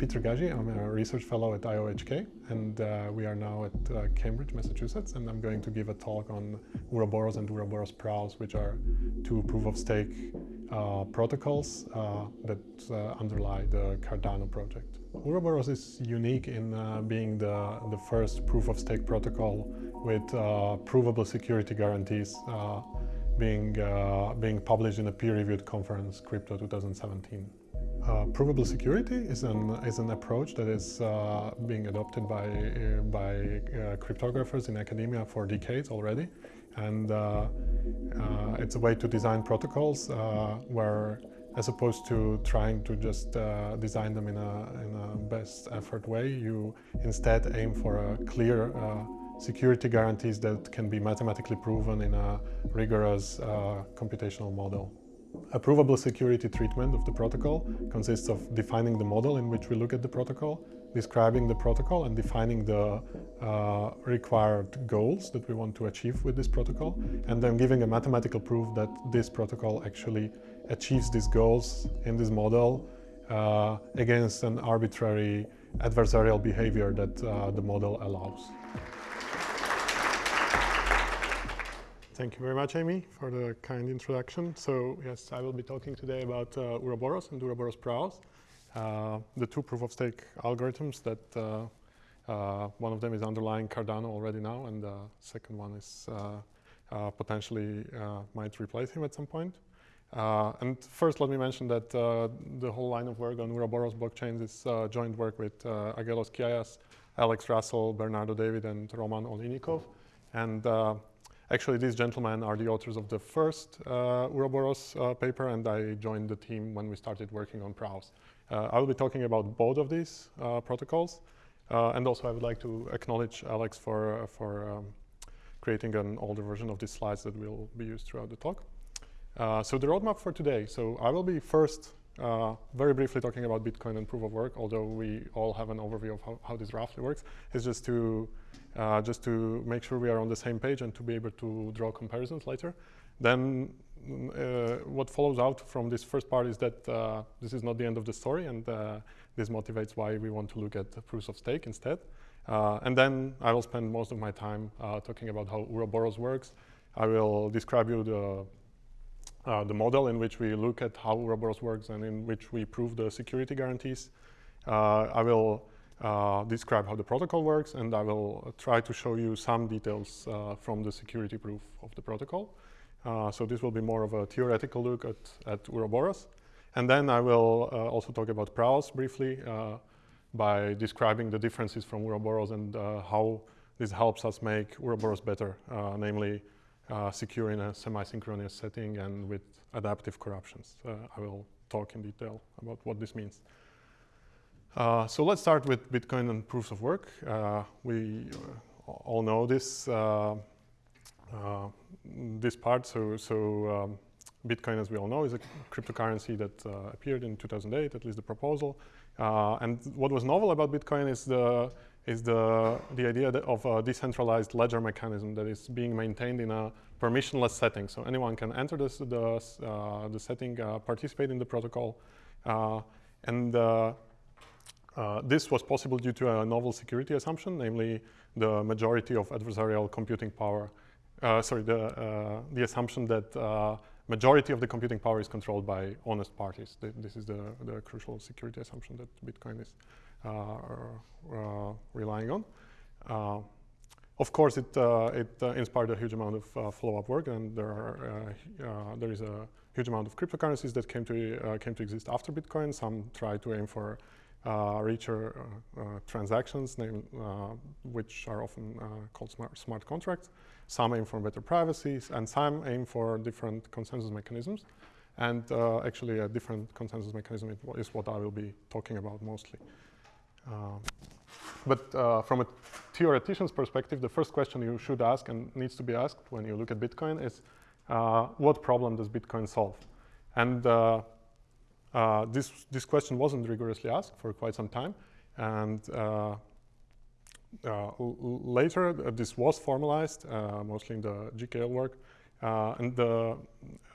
Peter Gaži. I'm a research fellow at IOHK, and uh, we are now at uh, Cambridge, Massachusetts, and I'm going to give a talk on Ouroboros and Ouroboros Praos, which are two proof-of-stake uh, protocols uh, that uh, underlie the Cardano project. Ouroboros is unique in uh, being the, the first proof-of-stake protocol with provable security guarantees being, being published in a peer-reviewed conference, Crypto 2017. Uh, provable security is an, is an approach that is uh, being adopted by, uh, by uh, cryptographers in academia for decades already. And uh, it's a way to design protocols where, as opposed to trying to just design them in a, in a best effort way, you instead aim for a clear security guarantees that can be mathematically proven in a rigorous computational model. A provable security treatment of the protocol consists of defining the model in which we look at the protocol, describing the protocol and defining the uh, required goals that we want to achieve with this protocol, and then giving a mathematical proof that this protocol actually achieves these goals in this model uh, against an arbitrary adversarial behavior that uh, the model allows. Thank you very much, Amy, for the kind introduction. So yes, I will be talking today about uh, and Ouroboros Praos, uh, the two proof-of-stake algorithms that uh, uh, one of them is underlying Cardano already now, and the second one is uh, uh, potentially might replace him at some point. and first, let me mention that the whole line of work on Ouroboros blockchains is joint work with Aggelos Kiayias, Alex Russell, Bernardo David, and Roman Oliynykov. And Actually, these gentlemen are the authors of the first uh, uh, paper, and I joined the team when we started working on Praos. Uh, I will be talking about both of these uh, protocols, uh, and also I would like to acknowledge Alex for, uh, for um, creating an older version of these slides that will be used throughout the talk. so the roadmap for today. So I will be first uh, very briefly talking about Bitcoin and proof of work, although we all have an overview of how, how this roughly works, is just to uh, just to make sure we are on the same page and to be able to draw comparisons later. Then uh, what follows out from this first part is that uh, this is not the end of the story and uh, this motivates why we want to look at proofs of stake instead. Uh, and then I will spend most of my time uh, talking about how Ouroboros works. I will describe you the uh, the model in which we look at how Ouroboros works and in which we prove the security guarantees. Uh, I will uh, describe how the protocol works, and I will try to show you some details uh, from the security proof of the protocol. Uh, so this will be more of a theoretical look at, at. And then I will uh, also talk about Praos briefly by describing the differences from Ouroboros and how this helps us make Ouroboros better, namely secure in a semi-synchronous setting and with adaptive corruptions. I will talk in detail about what this means. Uh, so let's start with Bitcoin and proofs of work. Uh, we uh, all know this uh, uh, this part. So, so um, Bitcoin, as we all know, is a cryptocurrency that appeared in 2008, at least the proposal. and what was novel about Bitcoin is the is the the idea of a decentralized ledger mechanism that is being maintained in a permissionless setting. So anyone can enter this, the the setting, participate in the protocol, and uh, this was possible due to a novel security assumption, namely the majority of adversarial computing power. Uh, sorry, the, uh, the assumption that uh, majority of the computing power is controlled by honest parties. Th this is the, the crucial security assumption that Bitcoin is uh, uh, relying on. of course, it, it inspired a huge amount of follow-up work, and there, are, there is a huge amount of cryptocurrencies that came to, came to exist after Bitcoin. Some try to aim for uh, richer uh, uh, transactions, which are often called smart, smart contracts. Some aim for better privacy, and some aim for different consensus mechanisms. And actually, a different consensus mechanism is what I will be talking about mostly. Um, but uh, from a theoretician's perspective, the first question you should ask and needs to be asked when you look at Bitcoin is, uh, what problem does Bitcoin solve? And uh, uh, this, this question wasn't rigorously asked for quite some time. And uh, uh, later, uh, this was formalized, uh, mostly in the GKL work. Uh, and the,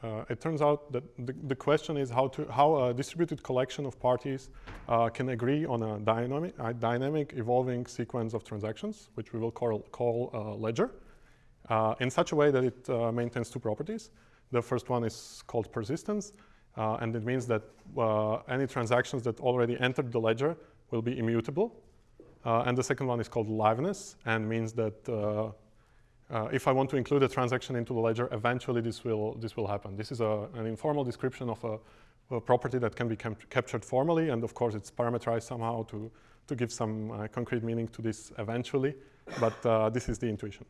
uh, it turns out that the, the, question is how, to, how a distributed collection of parties uh, can agree on a dynamic, a dynamic evolving sequence of transactions, which we will call, call ledger, uh, in such a way that it uh, maintains two properties. The first one is called persistence, uh, and it means that any transactions that already entered the ledger will be immutable. And the second one is called liveness, and means that uh, if I want to include a transaction into the ledger, eventually this will, this will happen. This is a, an informal description of a, a property that can be captured formally, and of course it's parameterized somehow to, to give some uh, concrete meaning to this eventually, but uh, this is the intuition.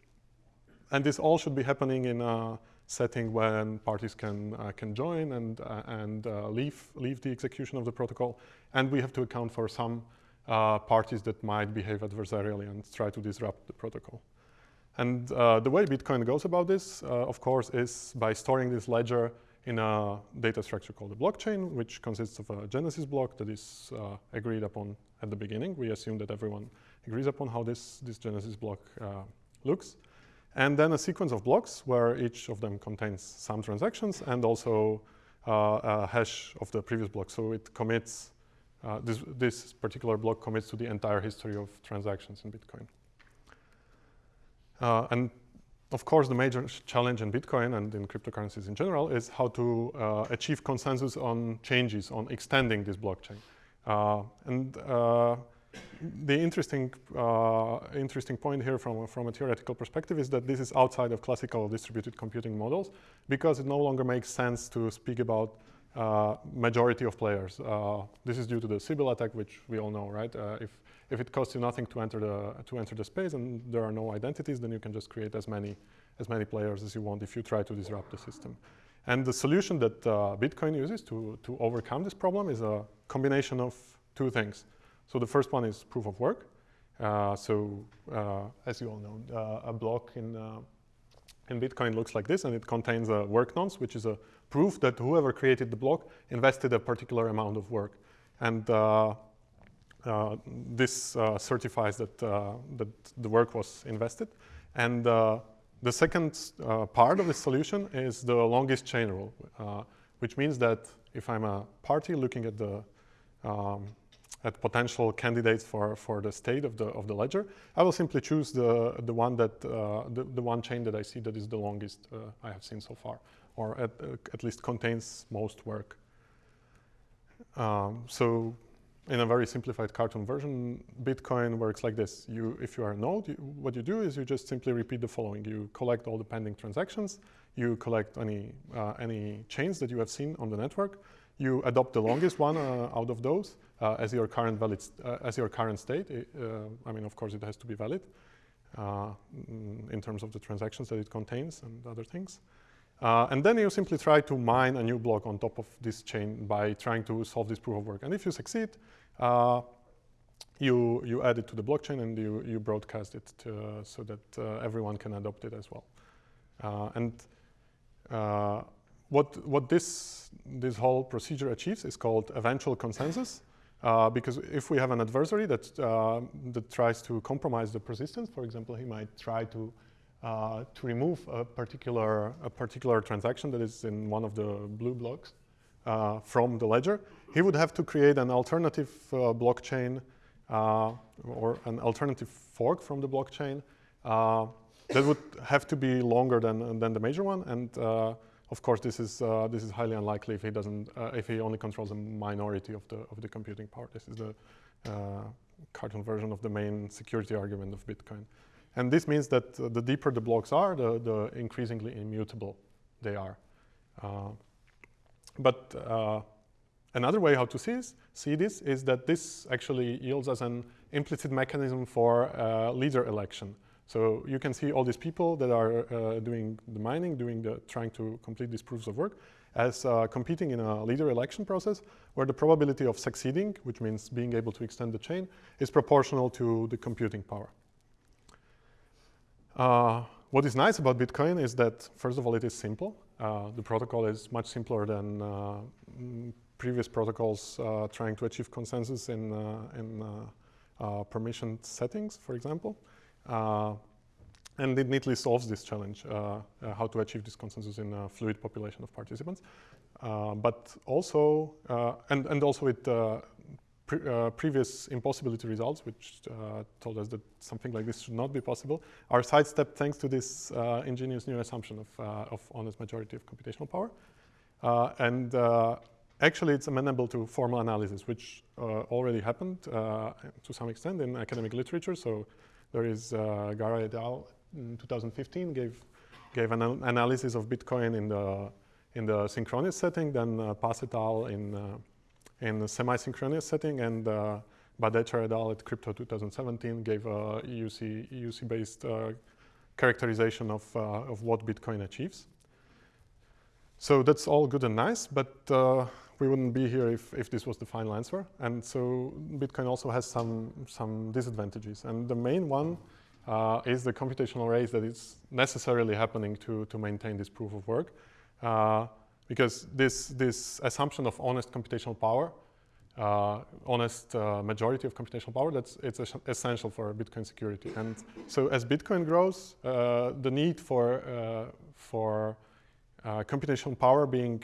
And this all should be happening in a setting when parties can, uh, can join and, uh, and uh, leave, leave the execution of the protocol, and we have to account for some parties that might behave adversarially and try to disrupt the protocol. And uh, the way Bitcoin goes about this, uh, of course, is by storing this ledger in a data structure called a blockchain, which consists of a genesis block that is uh, agreed upon at the beginning. We assume that everyone agrees upon how this, this genesis block uh, looks. And then a sequence of blocks where each of them contains some transactions and also uh, a hash of the previous block. So it commits, uh, this, this particular block commits to the entire history of transactions in Bitcoin. Uh, and of course, the major challenge in Bitcoin and in cryptocurrencies in general is how to uh, achieve consensus on changes, on extending this blockchain. Uh, and uh, the interesting, uh, interesting point here from, from a theoretical perspective is that this is outside of classical distributed computing models because it no longer makes sense to speak about uh, majority of players. this is due to the Sybil attack, which we all know, right? if if it costs you nothing to enter the to enter the space and there are no identities, then you can just create as many as many players as you want if you try to disrupt the system. And the solution that uh, Bitcoin uses to to overcome this problem is a combination of two things. So the first one is proof of work. Uh, so uh, as you all know, uh, a block in uh, in Bitcoin looks like this, and it contains a work nonce, which is a proof that whoever created the block invested a particular amount of work. And uh, uh, this uh, certifies that, uh, that the work was invested. And the second part of the solution is the longest chain rule, which means that if I'm a party looking at the um, at potential candidates for, for the state of the, of the ledger, I will simply choose the, the one that, uh, the, the one chain that I see that is the longest uh, I have seen so far, or at, uh, at least contains most work. Um, so in a very simplified cartoon version, Bitcoin works like this. You, if you are a node, you, what you do is you just simply repeat the following. You collect all the pending transactions, you collect any, uh, any chains that you have seen on the network, you adopt the longest one uh, out of those as your current valid, uh, as your current state. Uh, I mean, of course, it has to be valid uh, in terms of the transactions that it contains and other things. Uh, and then you simply try to mine a new block on top of this chain by trying to solve this proof of work. And if you succeed, uh, you, you add it to the blockchain and you, you broadcast it to, so that uh, everyone can adopt it as well. Uh, and uh, what, what this, this whole procedure achieves is called eventual consensus. Uh, because if we have an adversary that, that tries to compromise the persistence, for example, he might try to uh, to remove a particular, a particular transaction that is in one of the blue blocks uh, from the ledger, he would have to create an alternative uh, blockchain uh, or an alternative fork from the blockchain uh, that would have to be longer than, than the major one. And of course, this is, this is highly unlikely if he, doesn't, if he only controls a minority of the, of the computing power. This is the cartoon version of the main security argument of Bitcoin. And this means that uh, the deeper the blocks are, the, the increasingly immutable they are. Uh, but uh, another way how to see this, see this is that this actually yields as an implicit mechanism for uh, leader election. So you can see all these people that are uh, doing the mining, doing the, trying to complete these proofs of work, as uh, competing in a leader election process where the probability of succeeding, which means being able to extend the chain, is proportional to the computing power. Uh, what is nice about Bitcoin is that, first of all, it is simple. Uh, the protocol is much simpler than uh, previous protocols uh, trying to achieve consensus in, in permissioned settings, for example. Uh, and it neatly solves this challenge, uh, uh, how to achieve this consensus in a fluid population of participants. Uh, but also, uh, and, and also it uh, pre uh, previous impossibility results, which told us that something like this should not be possible, are sidestepped thanks to this ingenious new assumption of, of honest majority of computational power. and actually, it's amenable to formal analysis, which already happened to some extent in academic literature. So there is uh, Garay et al in 2015 gave gave an analysis of Bitcoin in the in the synchronous setting, then uh, Pass et al. in uh, in the semi-synchronous setting, and uh, Badertscher et al. at Crypto 2017 gave a EUC EUC based uh, characterization of uh, of what Bitcoin achieves. So that's all good and nice, but uh, we wouldn't be here if, if this was the final answer. And so Bitcoin also has some, some disadvantages. And the main one uh, is the computational race that is necessarily happening to, to maintain this proof of work. Uh, because this, this assumption of honest computational power, uh, honest uh, majority of computational power, that's it's essential for Bitcoin security. And so as Bitcoin grows, uh, the need for, uh, for computational power being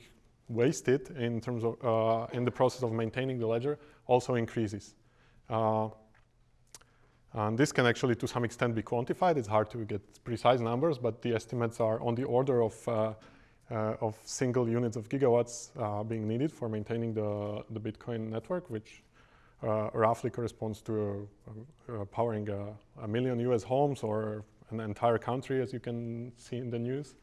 wasted in terms of in the process of maintaining the ledger also increases. And this can actually, to some extent, be quantified. It's hard to get precise numbers, but the estimates are on the order of, uh, uh, of single units of gigawatts uh, being needed for maintaining the, the Bitcoin network, which uh, roughly corresponds to uh, uh, powering a, a, million US homes or an entire country, as you can see in the news.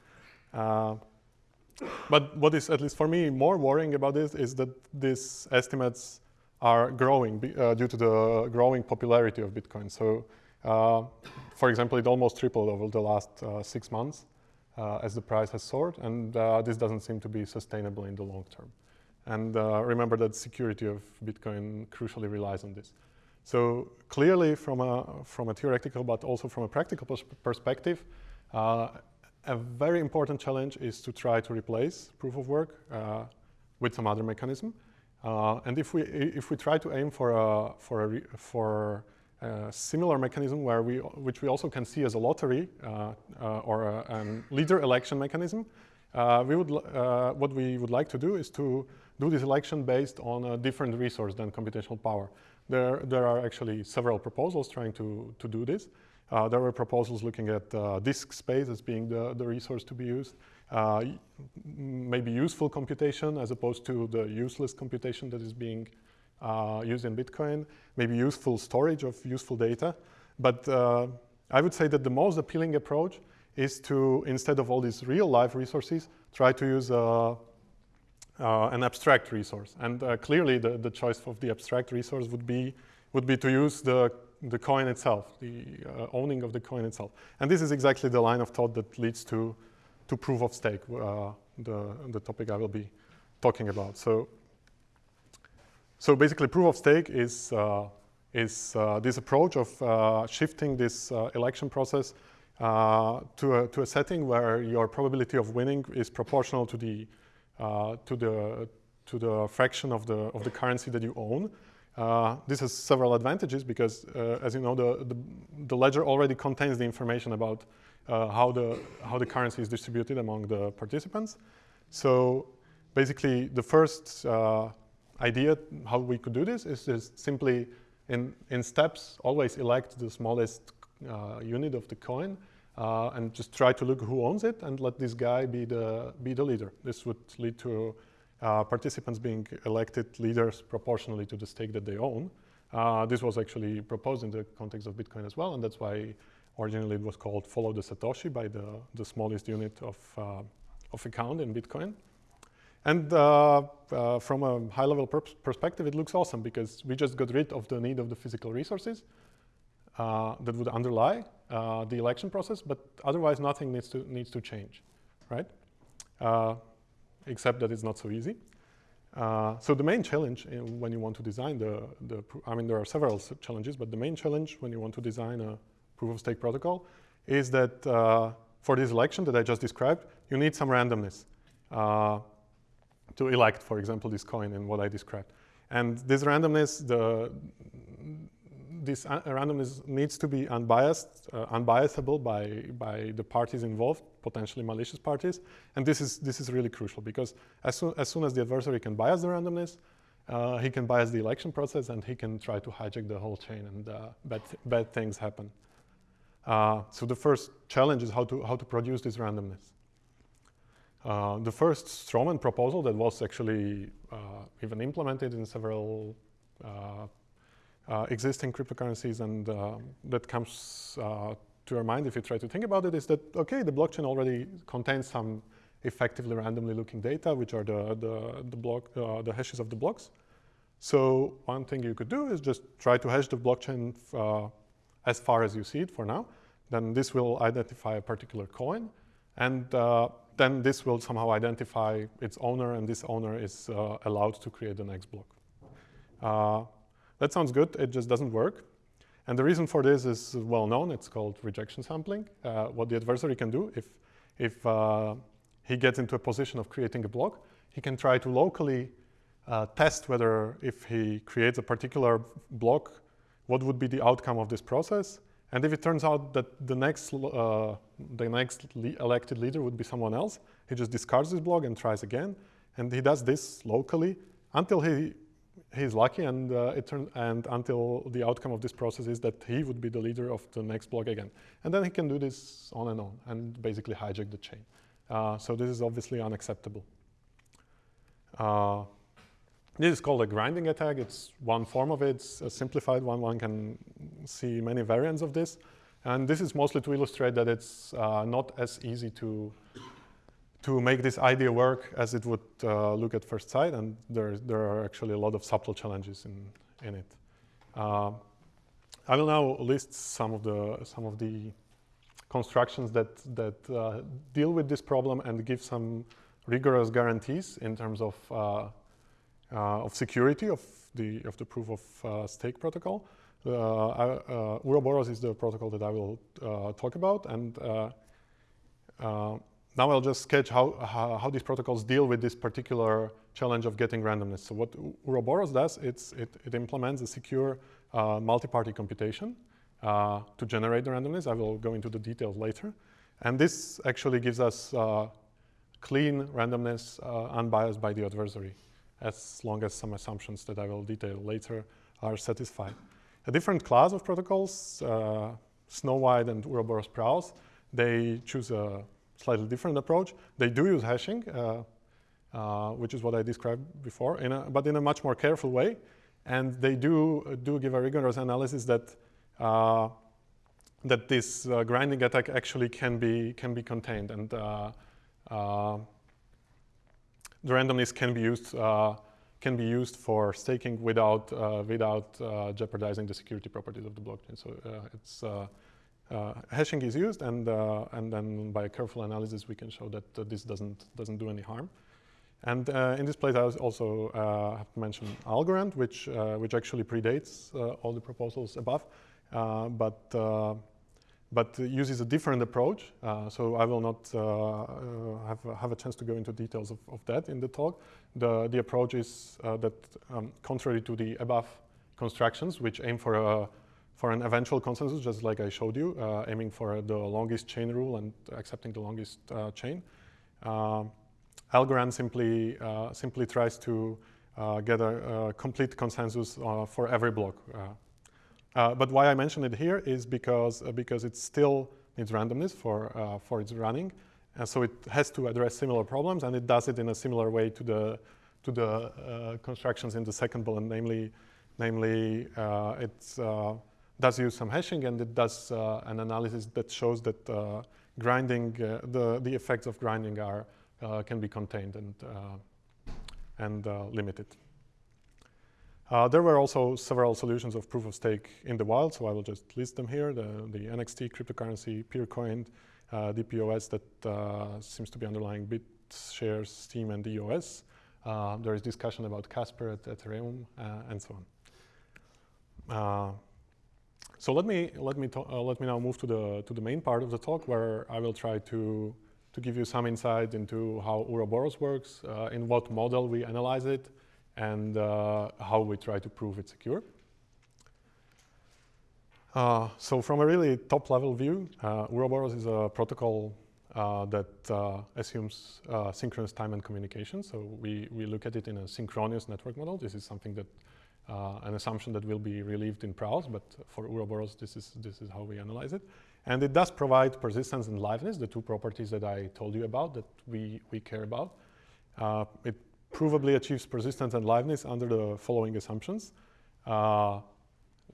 But what is, at least for me, more worrying about this is that these estimates are growing uh, due to the growing popularity of Bitcoin. So, uh, for example, it almost tripled over the last uh, six months uh, as the price has soared, and uh, this doesn't seem to be sustainable in the long term. And uh, remember that security of Bitcoin crucially relies on this. So clearly, from a, from a theoretical but also from a practical pers perspective, a very important challenge is to try to replace proof of work with some other mechanism. Uh, and if we if we try to aim for a for a for a similar mechanism where we which we also can see as a lottery uh, uh, or a, a, leader election mechanism, uh, we would uh, what we would like to do is to do this election based on a different resource than computational power. There there are actually several proposals trying to to do this. Uh, there were proposals looking at disk space as being the the resource to be used uh, maybe useful computation as opposed to the useless computation that is being uh, used in Bitcoin, maybe useful storage of useful data. But uh, I would say that the most appealing approach is to, instead of all these real life resources, try to use uh, uh, an abstract resource. And uh, clearly the, the choice of the abstract resource would be, would be to use the, the coin itself, the owning of the coin itself. And this is exactly the line of thought that leads to to proof of stake, uh, the, the topic I will be talking about. So, so basically proof of stake is, uh, is uh, this approach of uh, shifting this uh, election process uh, to, a, to a setting where your probability of winning is proportional to the, to the, to the fraction of the, of the currency that you own. Uh, this has several advantages because, uh, as you know, the, the, the, ledger already contains the information about uh, how, the, how the currency is distributed among the participants. So basically, the first uh, idea how we could do this is just simply in, in steps, always elect the smallest uh, unit of the coin and just try to look who owns it and let this guy be the, be the leader. This would lead to uh, participants being elected leaders proportionally to the stake that they own. Uh, this was actually proposed in the context of Bitcoin as well, and that's why Originally, it was called follow the Satoshi by the, the smallest unit of, uh, of account in Bitcoin. And uh, uh, from a high-level perspective, it looks awesome because we just got rid of the need of the physical resources uh, that would underlie the election process, but otherwise nothing needs to, needs to change, right? Uh, except that it's not so easy. so the main challenge when you want to design the, the, I mean, there are several challenges, but the main challenge when you want to design a proof of stake protocol is that uh, for this election that I just described, you need some randomness uh, to elect, for example, this coin in what I described. And this randomness, the, this randomness needs to be unbiased, uh, unbiasable by, by the parties involved, potentially malicious parties. And this is, this is really crucial because as soon, as soon as the adversary can bias the randomness, uh, he can bias the election process and he can try to hijack the whole chain and uh, bad, th bad things happen. Uh, so the first challenge is how to, how to produce this randomness. Uh, the first strawman proposal that was actually uh, even implemented in several uh, uh, existing cryptocurrencies and that comes to your mind if you try to think about it is that, okay, the blockchain already contains some effectively randomly looking data, which are the, the, the, block, uh, the hashes of the blocks. So one thing you could do is just try to hash the blockchain uh, as far as you see it for now. Then this will identify a particular coin. And uh, then this will somehow identify its owner, and this owner is uh, allowed to create the next block. That sounds good, it just doesn't work. And the reason for this is well known, it's called rejection sampling. Uh, what the adversary can do, if, if uh, he gets into a position of creating a block, he can try to locally uh, test whether if he creates a particular block, what would be the outcome of this process, and if it turns out that the next, uh, the next le elected leader would be someone else, he just discards this block and tries again. And he does this locally until he he's lucky and uh, it turns and until the outcome of this process is that he would be the leader of the next block again. And then he can do this on and on and basically hijack the chain. Uh, so this is obviously unacceptable. Uh, this is called a grinding attack. It's one form of it. It's a simplified one. One can see many variants of this. And this is mostly to illustrate that it's uh, not as easy to, to make this idea work as it would uh, look at first sight. And there, there are actually a lot of subtle challenges in, in it. Uh, I will now list some of the, some of the constructions that, that uh, deal with this problem and give some rigorous guarantees in terms of uh, uh, of security of the, of the proof of uh, stake protocol. Ouroboros is the protocol that I will talk about. And now I'll just sketch how, how, how, these protocols deal with this particular challenge of getting randomness. So what Ouroboros does, it, it implements a secure uh, multi-party computation uh, to generate the randomness. I will go into the details later. And this actually gives us uh, clean randomness unbiased by the adversary as long as some assumptions that I will detail later are satisfied. A different class of protocols, uh, Snow White and Ouroboros Praos, they choose a slightly different approach. They do use hashing, uh, uh, which is what I described before, in a, but in a much more careful way. And they do, uh, do give a rigorous analysis that, uh, that this uh, grinding attack actually can be, can be contained. And the randomness can be used uh, can be used for staking without uh, without uh, jeopardizing the security properties of the blockchain. So it's hashing is used, and and then by careful analysis, we can show that this doesn't doesn't do any harm. And uh, in this place, I also uh, have to mention Algorand, which uh, which actually predates all the proposals above, but but uses a different approach. Uh, so I will not uh, uh, have, have a chance to go into details of, of that in the talk. The, the approach is uh, that um, contrary to the above constructions, which aim for, a, for an eventual consensus, just like I showed you, uh, aiming for the longest chain rule and accepting the longest uh, chain, Algorand simply, simply tries to get a, a, complete consensus for every block. Uh, but why I mention it here is because, uh, because it still needs randomness for, uh, for its running. And so it has to address similar problems, and it does it in a similar way to the, to the uh, constructions in the second bullet, namely, namely uh, it uh, does use some hashing, and it does an analysis that shows that grinding, the, the effects of grinding are, can be contained and, and limited. Uh, there were also several solutions of proof of stake in the wild, so I will just list them here. The, the NXT cryptocurrency, Peercoin, uh, DPoS that uh, seems to be underlying BitShares, Steem, and EOS. Uh, there is discussion about Casper at Ethereum, uh, and so on. Uh, so let me let me let me now move to the to the main part of the talk, where I will try to to give you some insight into how Ouroboros works, in what model we analyze it, and uh, how we try to prove it's secure. Uh, so from a really top level view, uh, Ouroboros is a protocol uh, that uh, assumes uh, synchronous time and communication. So we, we look at it in a synchronous network model. This is something that, uh, an assumption that will be relieved in Praos, but for Ouroboros, this is, this is how we analyze it. And it does provide persistence and liveness, the two properties that I told you about that we, we care about. Uh, it provably achieves persistence and liveness under the following assumptions. Uh,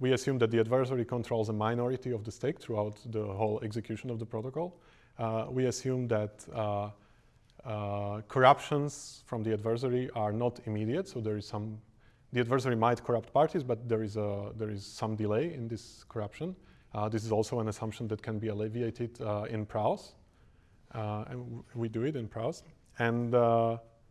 we assume that the adversary controls a minority of the stake throughout the whole execution of the protocol. Uh, we assume that uh, uh, corruptions from the adversary are not immediate, so there is some, the adversary might corrupt parties, but there is, a, there is some delay in this corruption. Uh, this is also an assumption that can be alleviated uh, in Praos, uh, and we do it in Praos. And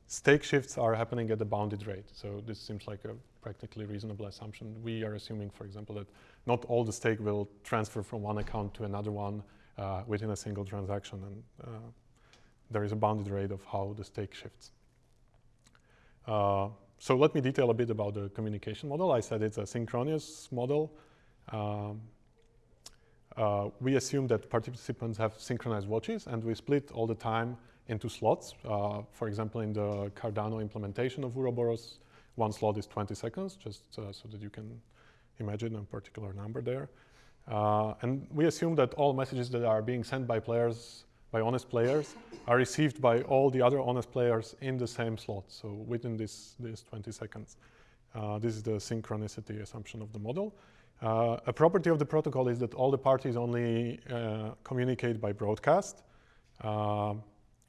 stake shifts are happening at a bounded rate, so this seems like a practically reasonable assumption. We are assuming, for example, that not all the stake will transfer from one account to another one uh, within a single transaction, and uh, there is a bounded rate of how the stake shifts. So let me detail a bit about the communication model. I said it's a synchronous model. Um, uh, we assume that participants have synchronized watches and we split all the time into slots. Uh, for example, in the Cardano implementation of Ouroboros, one slot is 20 seconds, just uh, so that you can imagine a particular number there. Uh, and we assume that all messages that are being sent by players, by honest players, are received by all the other honest players in the same slot, so within this, this 20 seconds. Uh, this is the synchronicity assumption of the model. Uh, a property of the protocol is that all the parties only uh, communicate by broadcast, uh,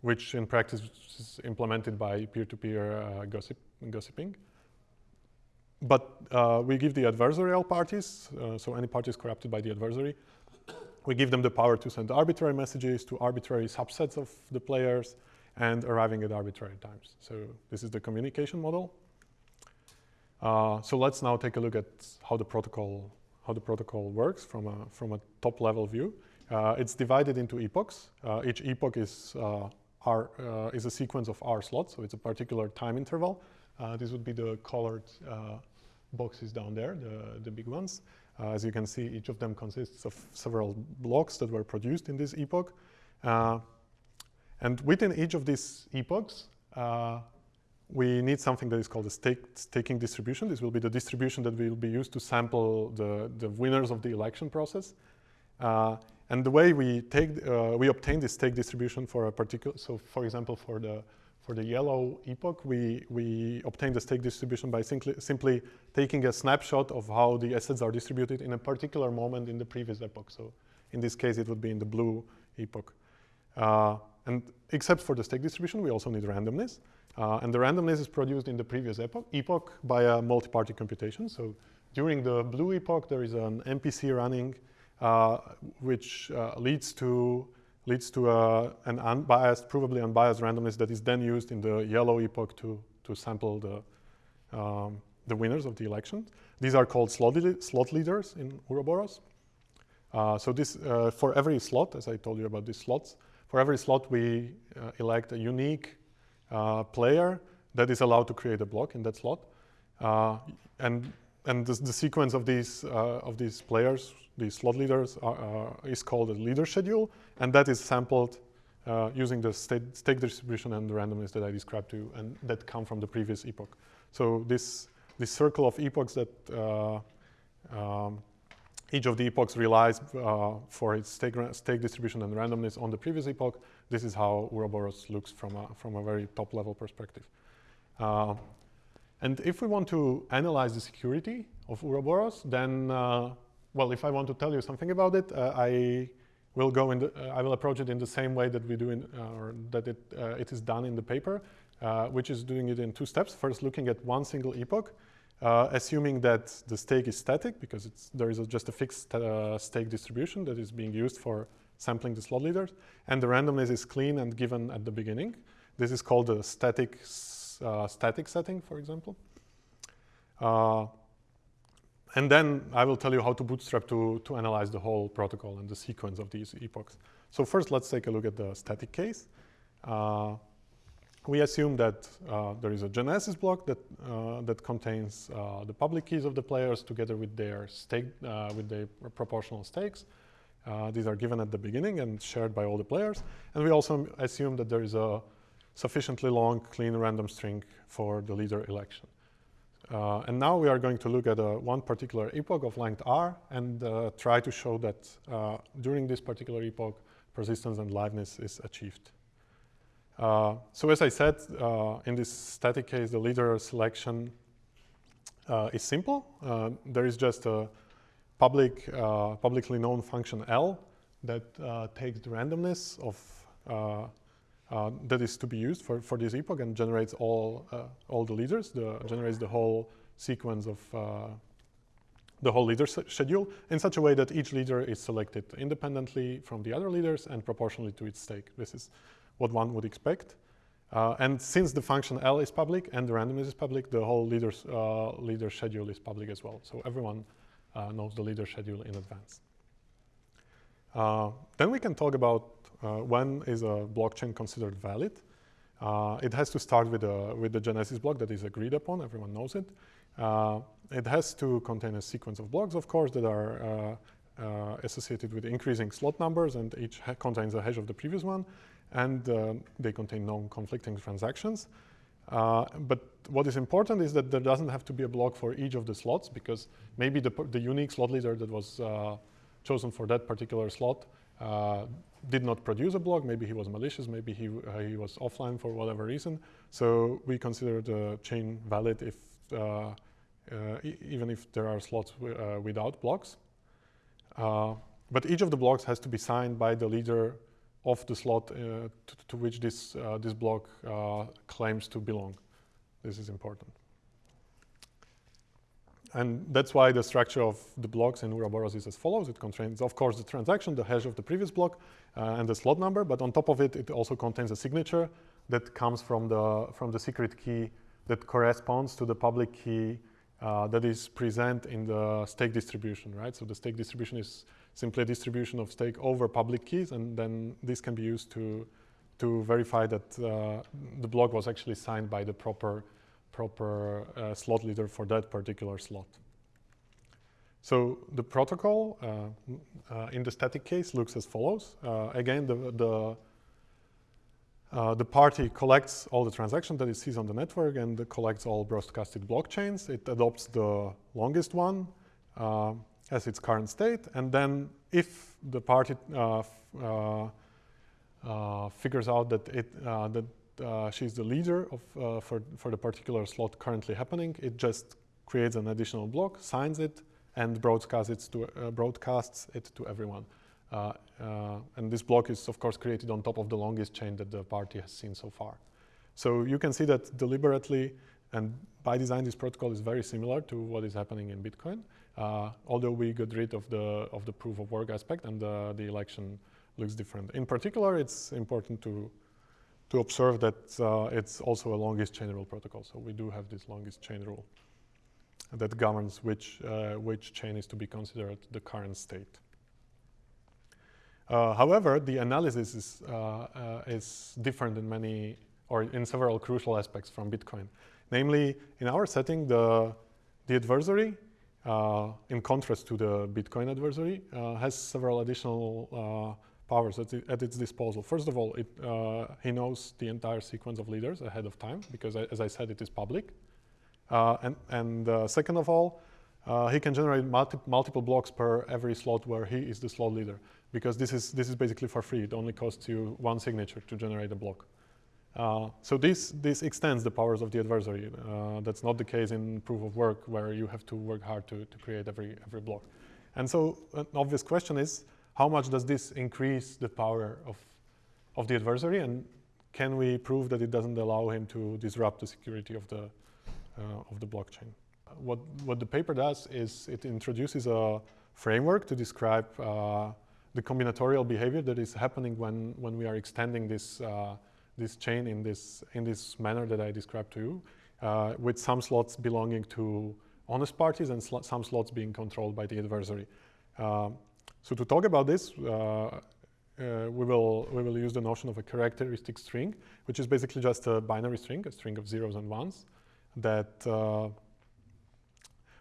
which in practice is implemented by peer-to-peer -peer, gossip, gossiping. But uh, we give the adversarial parties, uh, so any parties corrupted by the adversary, we give them the power to send arbitrary messages to arbitrary subsets of the players and arriving at arbitrary times. So this is the communication model. Uh, so let's now take a look at how the protocol how the protocol works from a from a top level view. Uh, it's divided into epochs. Uh, each epoch is uh, R, is a sequence of R slots, so it's a particular time interval. this would be the colored boxes down there, the, the big ones. Uh, as you can see, each of them consists of several blocks that were produced in this epoch. Uh, and within each of these epochs, uh, we need something that is called a stake, staking distribution. This will be the distribution that will be used to sample the, the winners of the election process. Uh, and the way we take, uh, we obtain this stake distribution for a particular, so for example, for the for the yellow epoch, we, we obtain the stake distribution by simply, simply taking a snapshot of how the assets are distributed in a particular moment in the previous epoch. So in this case, it would be in the blue epoch. Uh, and except for the stake distribution, we also need randomness. Uh, and the randomness is produced in the previous epoch, epoch by a multi-party computation. So during the blue epoch, there is an MPC running, uh, which uh, leads to leads to an unbiased, provably unbiased randomness that is then used in the yellow epoch to, to sample the, um, the winners of the election. These are called slot, slot leaders in Ouroboros. Uh, so this, uh, for every slot, as I told you about these slots, for every slot we uh, elect a unique uh, player that is allowed to create a block in that slot. Uh, and and the, the, sequence of these, uh, of these players these slot leaders are, uh, is called a leader schedule, and that is sampled uh, using the state, stake distribution and the randomness that I described to you, and that come from the previous epoch. So this, this circle of epochs that uh, um, each of the epochs relies uh, for its stake, stake, distribution and randomness on the previous epoch, this is how Ouroboros looks from a, from a very top level perspective. Uh, and if we want to analyze the security of Ouroboros, then uh, well, if I want to tell you something about it, uh, I will go in the, uh, I will approach it in the same way that we do in, uh, or that it, uh, it is done in the paper, which is doing it in two steps. First, looking at one single epoch, assuming that the stake is static because there is a, just a fixed stake distribution that is being used for sampling the slot leaders, and the randomness is clean and given at the beginning. This is called a static, static setting, for example. And then I will tell you how to bootstrap to, to analyze the whole protocol and the sequence of these epochs. So first, let's take a look at the static case. Uh, we assume that uh, there is a genesis block that uh, that contains uh, the public keys of the players together with their stake uh, with their proportional stakes. Uh, these are given at the beginning and shared by all the players. And we also assume that there is a sufficiently long, clean random string for the leader election. Uh, and now we are going to look at one particular epoch of length r and try to show that during this particular epoch, persistence and liveness is achieved. Uh, so as I said, uh, in this static case, the leader selection uh, is simple. Uh, there is just a public, uh, publicly known function L that uh, takes the randomness of that is to be used for, for this epoch and generates all all the leaders, the, generates the whole sequence of the whole leader schedule in such a way that each leader is selected independently from the other leaders and proportionally to its stake. This is what one would expect. Uh, and since the function L is public and the randomness is public, the whole leader's, uh, leader schedule is public as well. So everyone uh, knows the leader schedule in advance. Uh, then we can talk about uh, when is a blockchain considered valid. Uh, it has to start with, a, with the genesis block that is agreed upon, everyone knows it. it has to contain a sequence of blocks, of course, that are associated with increasing slot numbers and each contains a hash of the previous one and uh, they contain non-conflicting transactions. Uh, but what is important is that there doesn't have to be a block for each of the slots because maybe the, the unique slot leader that was uh, chosen for that particular slot uh, did not produce a block. Maybe he was malicious. Maybe he, uh, he was offline for whatever reason. So we consider the chain valid if uh, e even if there are slots without blocks. but each of the blocks has to be signed by the leader of the slot uh, to, to, which this, uh, this block uh, claims to belong. This is important. And that's why the structure of the blocks in Ouroboros is as follows. It contains, of course, the transaction, the hash of the previous block, uh, and the slot number. But on top of it, it also contains a signature that comes from the, from the secret key that corresponds to the public key uh, that is present in the stake distribution, right? So the stake distribution is simply a distribution of stake over public keys, and then this can be used to to verify that uh, the block was actually signed by the proper proper uh, slot leader for that particular slot. So the protocol uh, uh in the static case looks as follows. Uh, again, the the uh, the party collects all the transactions that it sees on the network and collects all broadcasted blockchains. It adopts the longest one as its current state. And then if the party uh, uh, uh, figures out that, it, that she's the leader of, for, for the particular slot currently happening, it just creates an additional block, signs it, and broadcasts it to, broadcasts it to everyone. Uh, uh, and this block is, of course, created on top of the longest chain that the party has seen so far. So you can see that deliberately and by design, this protocol is very similar to what is happening in Bitcoin. Uh, although we got rid of the of the proof of work aspect and the election looks different. In particular, it's important to to observe that uh, it's also a longest chain rule protocol. So we do have this longest chain rule that governs which uh, which chain is to be considered the current state. Uh, however, the analysis is uh, uh, is different in many or in several crucial aspects from Bitcoin. Namely, in our setting, the the adversary uh, in contrast to the Bitcoin adversary, has several additional powers at, at, its disposal. First of all, it, he knows the entire sequence of leaders ahead of time because, as I said, it is public. and and second of all, uh, he can generate multi multiple blocks per every slot where he is the slot leader because this is, this is basically for free. It only costs you one signature to generate a block. Uh, so this, this extends the powers of the adversary. Uh, that's not the case in proof of work where you have to work hard to, to create every, every block. And so an obvious question is, how much does this increase the power of, of the adversary? And can we prove that it doesn't allow him to disrupt the security of the, uh, of the blockchain? What, what the paper does is it introduces a framework to describe uh, the combinatorial behavior that is happening when, when we are extending this uh, this chain in this, in this manner that I described to you, uh, with some slots belonging to honest parties and sl some slots being controlled by the adversary. Uh, so to talk about this, uh, uh, we will we will use the notion of a characteristic string, which is basically just a binary string, a string of zeros and ones, that uh,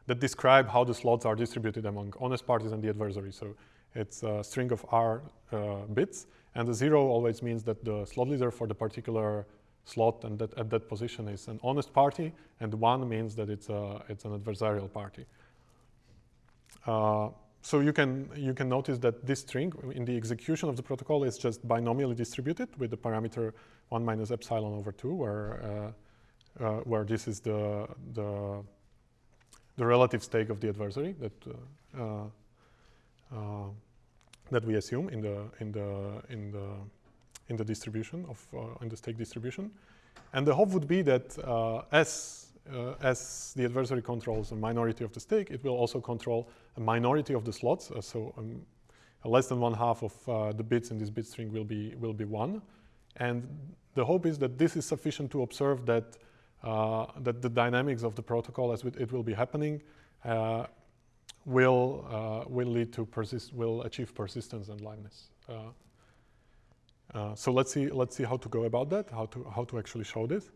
that describe how the slots are distributed among honest parties and the adversary. So it's a string of r uh, bits, and the zero always means that the slot leader for the particular slot and that at that position is an honest party, and one means that it's a it's an adversarial party. Uh, so you can you can notice that this string in the execution of the protocol is just binomially distributed with the parameter one minus epsilon over two, where uh, uh, where this is the the the relative stake of the adversary that uh, uh, uh, that we assume in the in the in the in the distribution of in the stake distribution, and the hope would be that as uh, as the adversary controls a minority of the stake, it will also control a minority of the slots. Uh, so um, less than one half of uh, the bits in this bit string will be will be one, and the hope is that this is sufficient to observe that uh, that the dynamics of the protocol as it will be happening uh, will uh, will lead to persist will achieve persistence and liveness. so let's see let's see how to go about that, how to how to actually show this.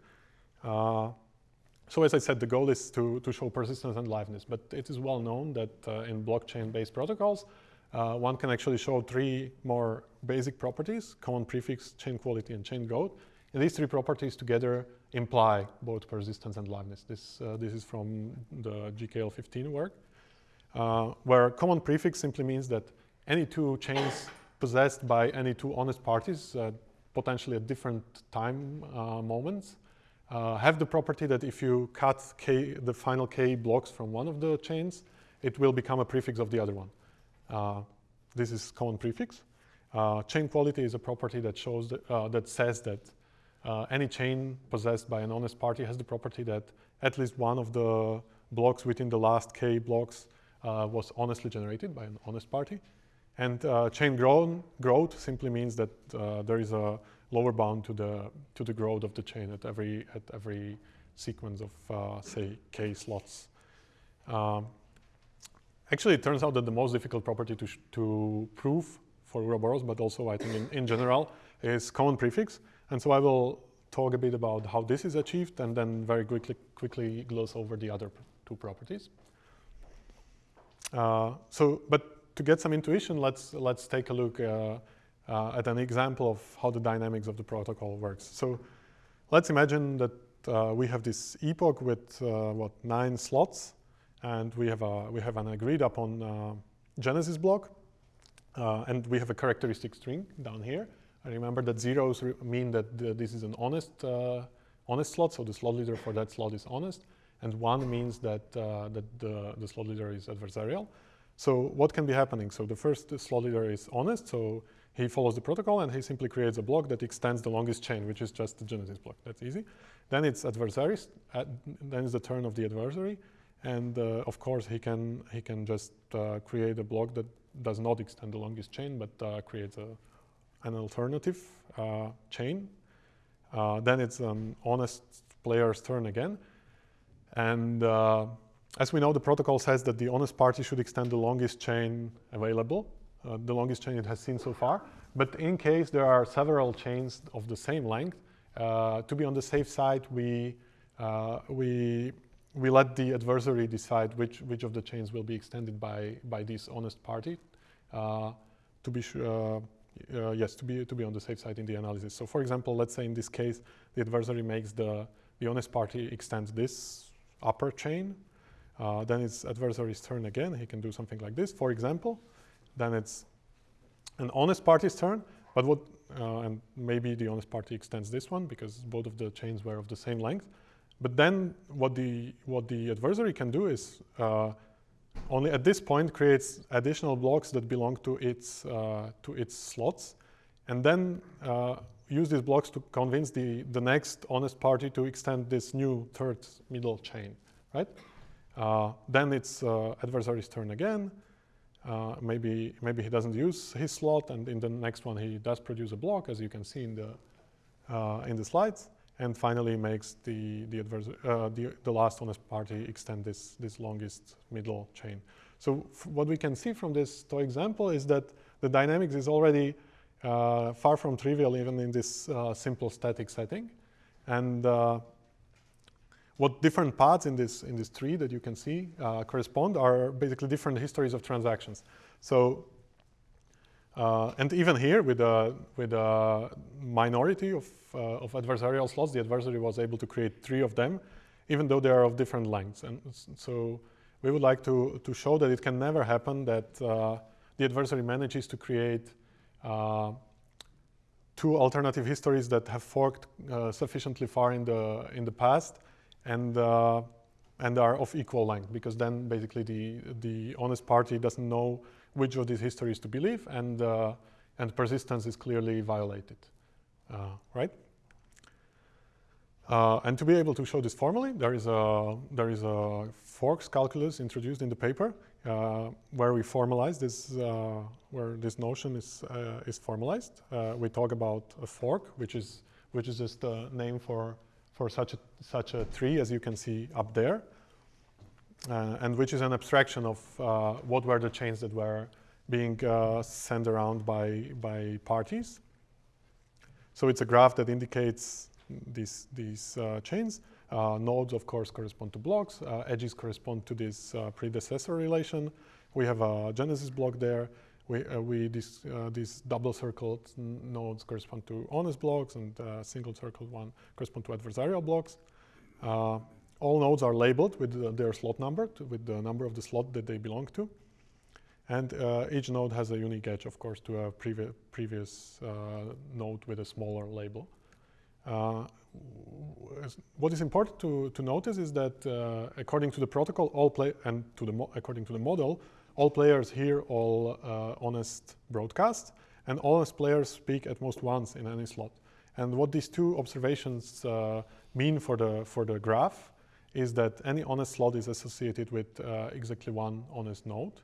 So as I said, the goal is to, to show persistence and liveness, but it is well known that uh, in blockchain-based protocols, uh, one can actually show three more basic properties, common prefix, chain quality, and chain growth. And these three properties together imply both persistence and liveness. This, uh, this is from the GKL15 work, uh, where common prefix simply means that any two chains possessed by any two honest parties, potentially at different time uh, moments, uh, have the property that if you cut k, the final k blocks from one of the chains, it will become a prefix of the other one. Uh, this is common prefix. Uh, chain quality is a property that shows that, uh, that says that uh, any chain possessed by an honest party has the property that at least one of the blocks within the last k blocks uh, was honestly generated by an honest party. And chain grown, growth simply means that there is a lower bound to the to the growth of the chain at every at every sequence of uh, say k slots. Um, actually, it turns out that the most difficult property to to prove for Ouroboros, but also I think in, in general, is common prefix. And so I will talk a bit about how this is achieved, and then very quickly quickly gloss over the other two properties. Uh, so, but to get some intuition, let's let's take a look. Uh, uh, at an example of how the dynamics of the protocol works. So let's imagine that uh, we have this epoch with uh, what nine slots, and we have a we have an agreed upon uh, genesis block, uh, and we have a characteristic string down here. I remember that zeros mean that the, this is an honest uh, honest slot, so the slot leader for that slot is honest, and one means that that the, the slot leader is adversarial. So what can be happening? So the first slot leader is honest, so he follows the protocol and he simply creates a block that extends the longest chain, which is just the genesis block. That's easy. Then it's adversaries. then it's the turn of the adversary, and uh, of course he can he can just uh, create a block that does not extend the longest chain, but uh, creates a, an alternative uh, chain. Uh, then it's an honest player's turn again, and uh, as we know, the protocol says that the honest party should extend the longest chain available uh, the longest chain it has seen so far. But in case there are several chains of the same length, uh, to be on the safe side, we, uh, we, we let the adversary decide which, which of the chains will be extended by, by this honest party uh, to be sure, uh, yes, to be, to be on the safe side in the analysis. So for example, let's say in this case, the adversary makes the, the honest party extend this upper chain, then it's adversary's turn again. He can do something like this, for example then it's an honest party's turn. But what, uh, and maybe the honest party extends this one because both of the chains were of the same length. But then what the, what the adversary can do is uh, only at this point creates additional blocks that belong to its, uh, to its slots. And then uh, use these blocks to convince the, the next honest party to extend this new third middle chain, right? Uh, then it's uh, adversary's turn again. Uh, maybe maybe he doesn't use his slot, and in the next one he does produce a block, as you can see in the uh, in the slides, and finally makes the the, uh, the, the last honest party extend this this longest middle chain. So what we can see from this toy example is that the dynamics is already uh, far from trivial even in this uh, simple static setting. And what different paths in this, in this tree that you can see uh, correspond are basically different histories of transactions. So, uh, and even here with a, with a minority of, uh, of adversarial slots, the adversary was able to create three of them, even though they are of different lengths. And so we would like to, to show that it can never happen that the adversary manages to create uh, two alternative histories that have forked uh, sufficiently far in the in the past and uh, and are of equal length because then basically the the honest party doesn't know which of these histories to believe and uh, and persistence is clearly violated uh, right uh, and to be able to show this formally there is a there is a forks calculus introduced in the paper uh, where we formalize this, uh, where this notion is is formalized. we talk about a fork, which is which is just a name for for such a such a tree, as you can see up there, and which is an abstraction of what were the chains that were being sent around by by parties. So it's a graph that indicates these these chains. Uh, nodes, of course, correspond to blocks. Uh, edges correspond to this uh, predecessor relation. We have a genesis block there. We, we this, these double circled nodes correspond to honest blocks and single circled one correspond to adversarial blocks. all nodes are labeled with their slot number, with the number of the slot that they belong to. And uh, each node has a unique edge, of course, to a previ previous uh, node with a smaller label. Uh, what is important to, to notice is that uh, according to the protocol, all play and to the according to the model, all players hear all uh, honest broadcasts, and honest players speak at most once in any slot. And what these two observations uh, mean for the for the graph is that any honest slot is associated with uh, exactly one honest node,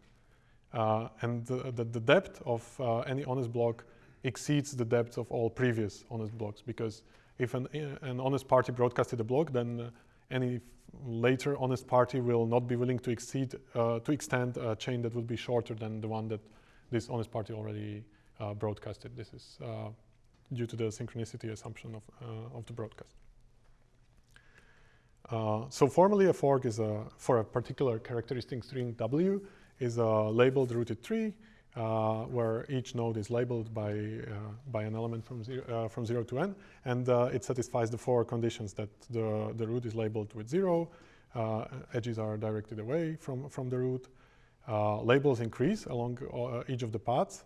uh, and the, the, the, depth of uh, any honest block exceeds the depth of all previous honest blocks because if an, an honest party broadcasted a block, then any later honest party will not be willing to exceed uh, to extend a chain that would be shorter than the one that this honest party already uh, broadcasted. This is uh, due to the synchronicity assumption of, uh, of the broadcast. Uh, so formally a fork is a, for a particular characteristic string W is a labeled rooted tree uh, where each node is labeled by, uh, by an element from zero, uh, from zero to n, and uh, it satisfies the four conditions that the, the root is labeled with zero, uh, edges are directed away from, from the root, uh, labels increase along each of the paths,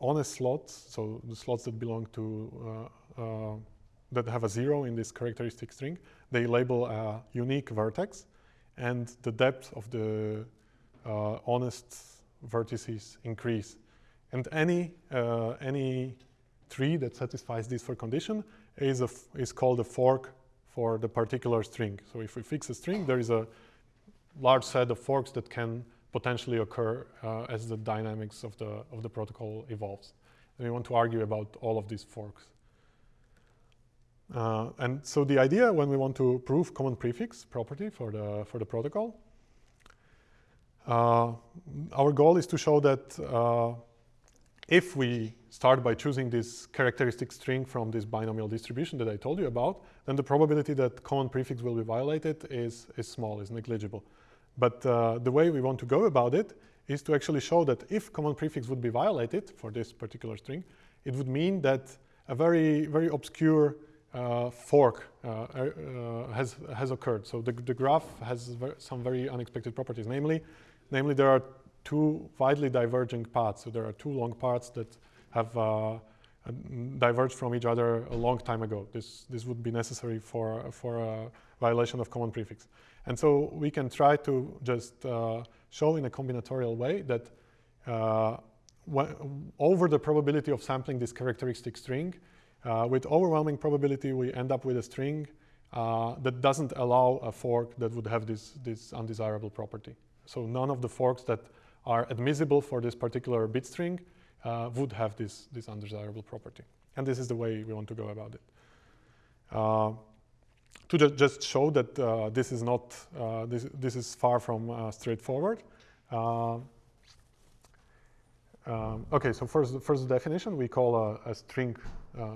honest slots, so the slots that belong to, that have a zero in this characteristic string, they label a unique vertex, and the depth of the honest vertices increase. And any, uh, any tree that satisfies this for condition is, a is called a fork for the particular string. So if we fix a string, there is a large set of forks that can potentially occur uh, as the dynamics of the, of the protocol evolves. And we want to argue about all of these forks. Uh, and so the idea when we want to prove common prefix property for the, for the protocol our goal is to show that uh, if we start by choosing this characteristic string from this binomial distribution that I told you about, then the probability that common prefix will be violated is, is small, is negligible. But uh, the way we want to go about it is to actually show that if common prefix would be violated for this particular string, it would mean that a very, very obscure uh, fork uh, uh, has, has occurred. So the, the graph has some very unexpected properties, namely Namely, there are two widely diverging paths. So there are two long paths that have uh, diverged from each other a long time ago. This, this would be necessary for, for a violation of common prefix. And so we can try to just uh, show in a combinatorial way that uh, over the probability of sampling this characteristic string, uh, with overwhelming probability we end up with a string uh, that doesn't allow a fork that would have this, this undesirable property. So none of the forks that are admissible for this particular bit string uh, would have this, this undesirable property. And this is the way we want to go about it. Uh, to ju just show that uh, this is not, uh, this, this is far from uh, straightforward, uh, um, okay, so first, first definition, we call a, a string,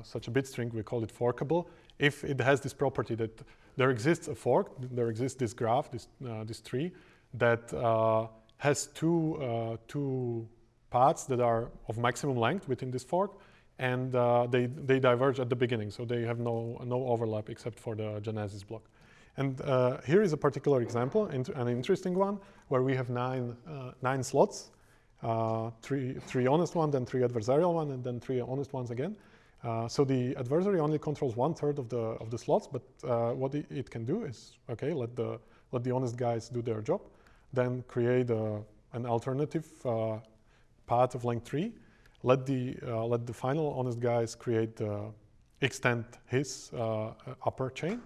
such a bit string, we call it forkable. If it has this property that there exists a fork, there exists this graph, this, this tree, that uh, has two, uh, two paths that are of maximum length within this fork, and uh, they, they diverge at the beginning, so they have no, no overlap except for the genesis block. And uh, here is a particular example, an interesting one, where we have nine, nine slots, uh, three, three honest ones, then three adversarial ones, and then three honest ones again. Uh, so the adversary only controls one third of the of the slots, but uh, what it, it, can do is okay, let the let the honest guys do their job, then create a, an alternative uh, path of length three, let the uh, let the final honest guys create extend his uh, upper chain,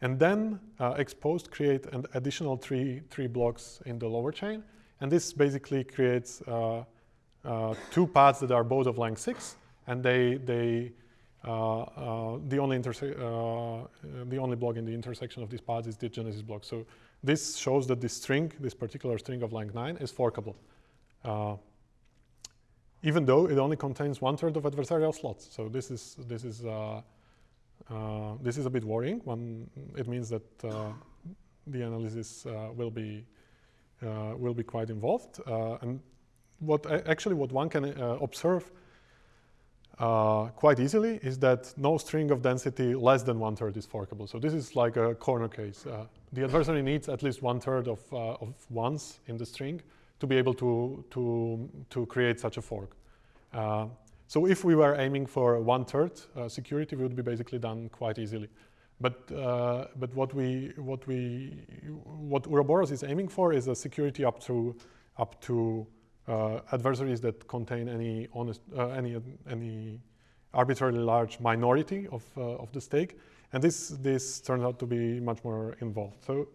and then exposed create an additional three three blocks in the lower chain, and this basically creates uh, uh, two paths that are both of length 6, and they, they uh, uh the, only uh, the only block in the intersection of these paths is the genesis block. So this shows that this string, this particular string of length 9, is forkable. Uh, even though it only contains one third of adversarial slots. So this is, this is, this is a bit worrying. One, it means that the analysis will be uh, will be quite involved. Uh, and what actually what one can uh, quite easily is that no string of density less than one third is forkable. So this is like a corner case. the adversary needs at least one third of, of ones in the string to be able to, to, to create such a fork. Uh, so if we were aiming for one-third uh, security, would be basically done quite easily. But, uh, but what, we, what, we, what Ouroboros is aiming for is a security up to, up to uh, adversaries that contain any, honest, uh, any, any arbitrarily large minority of, uh, of the stake. And this, this turns out to be much more involved. So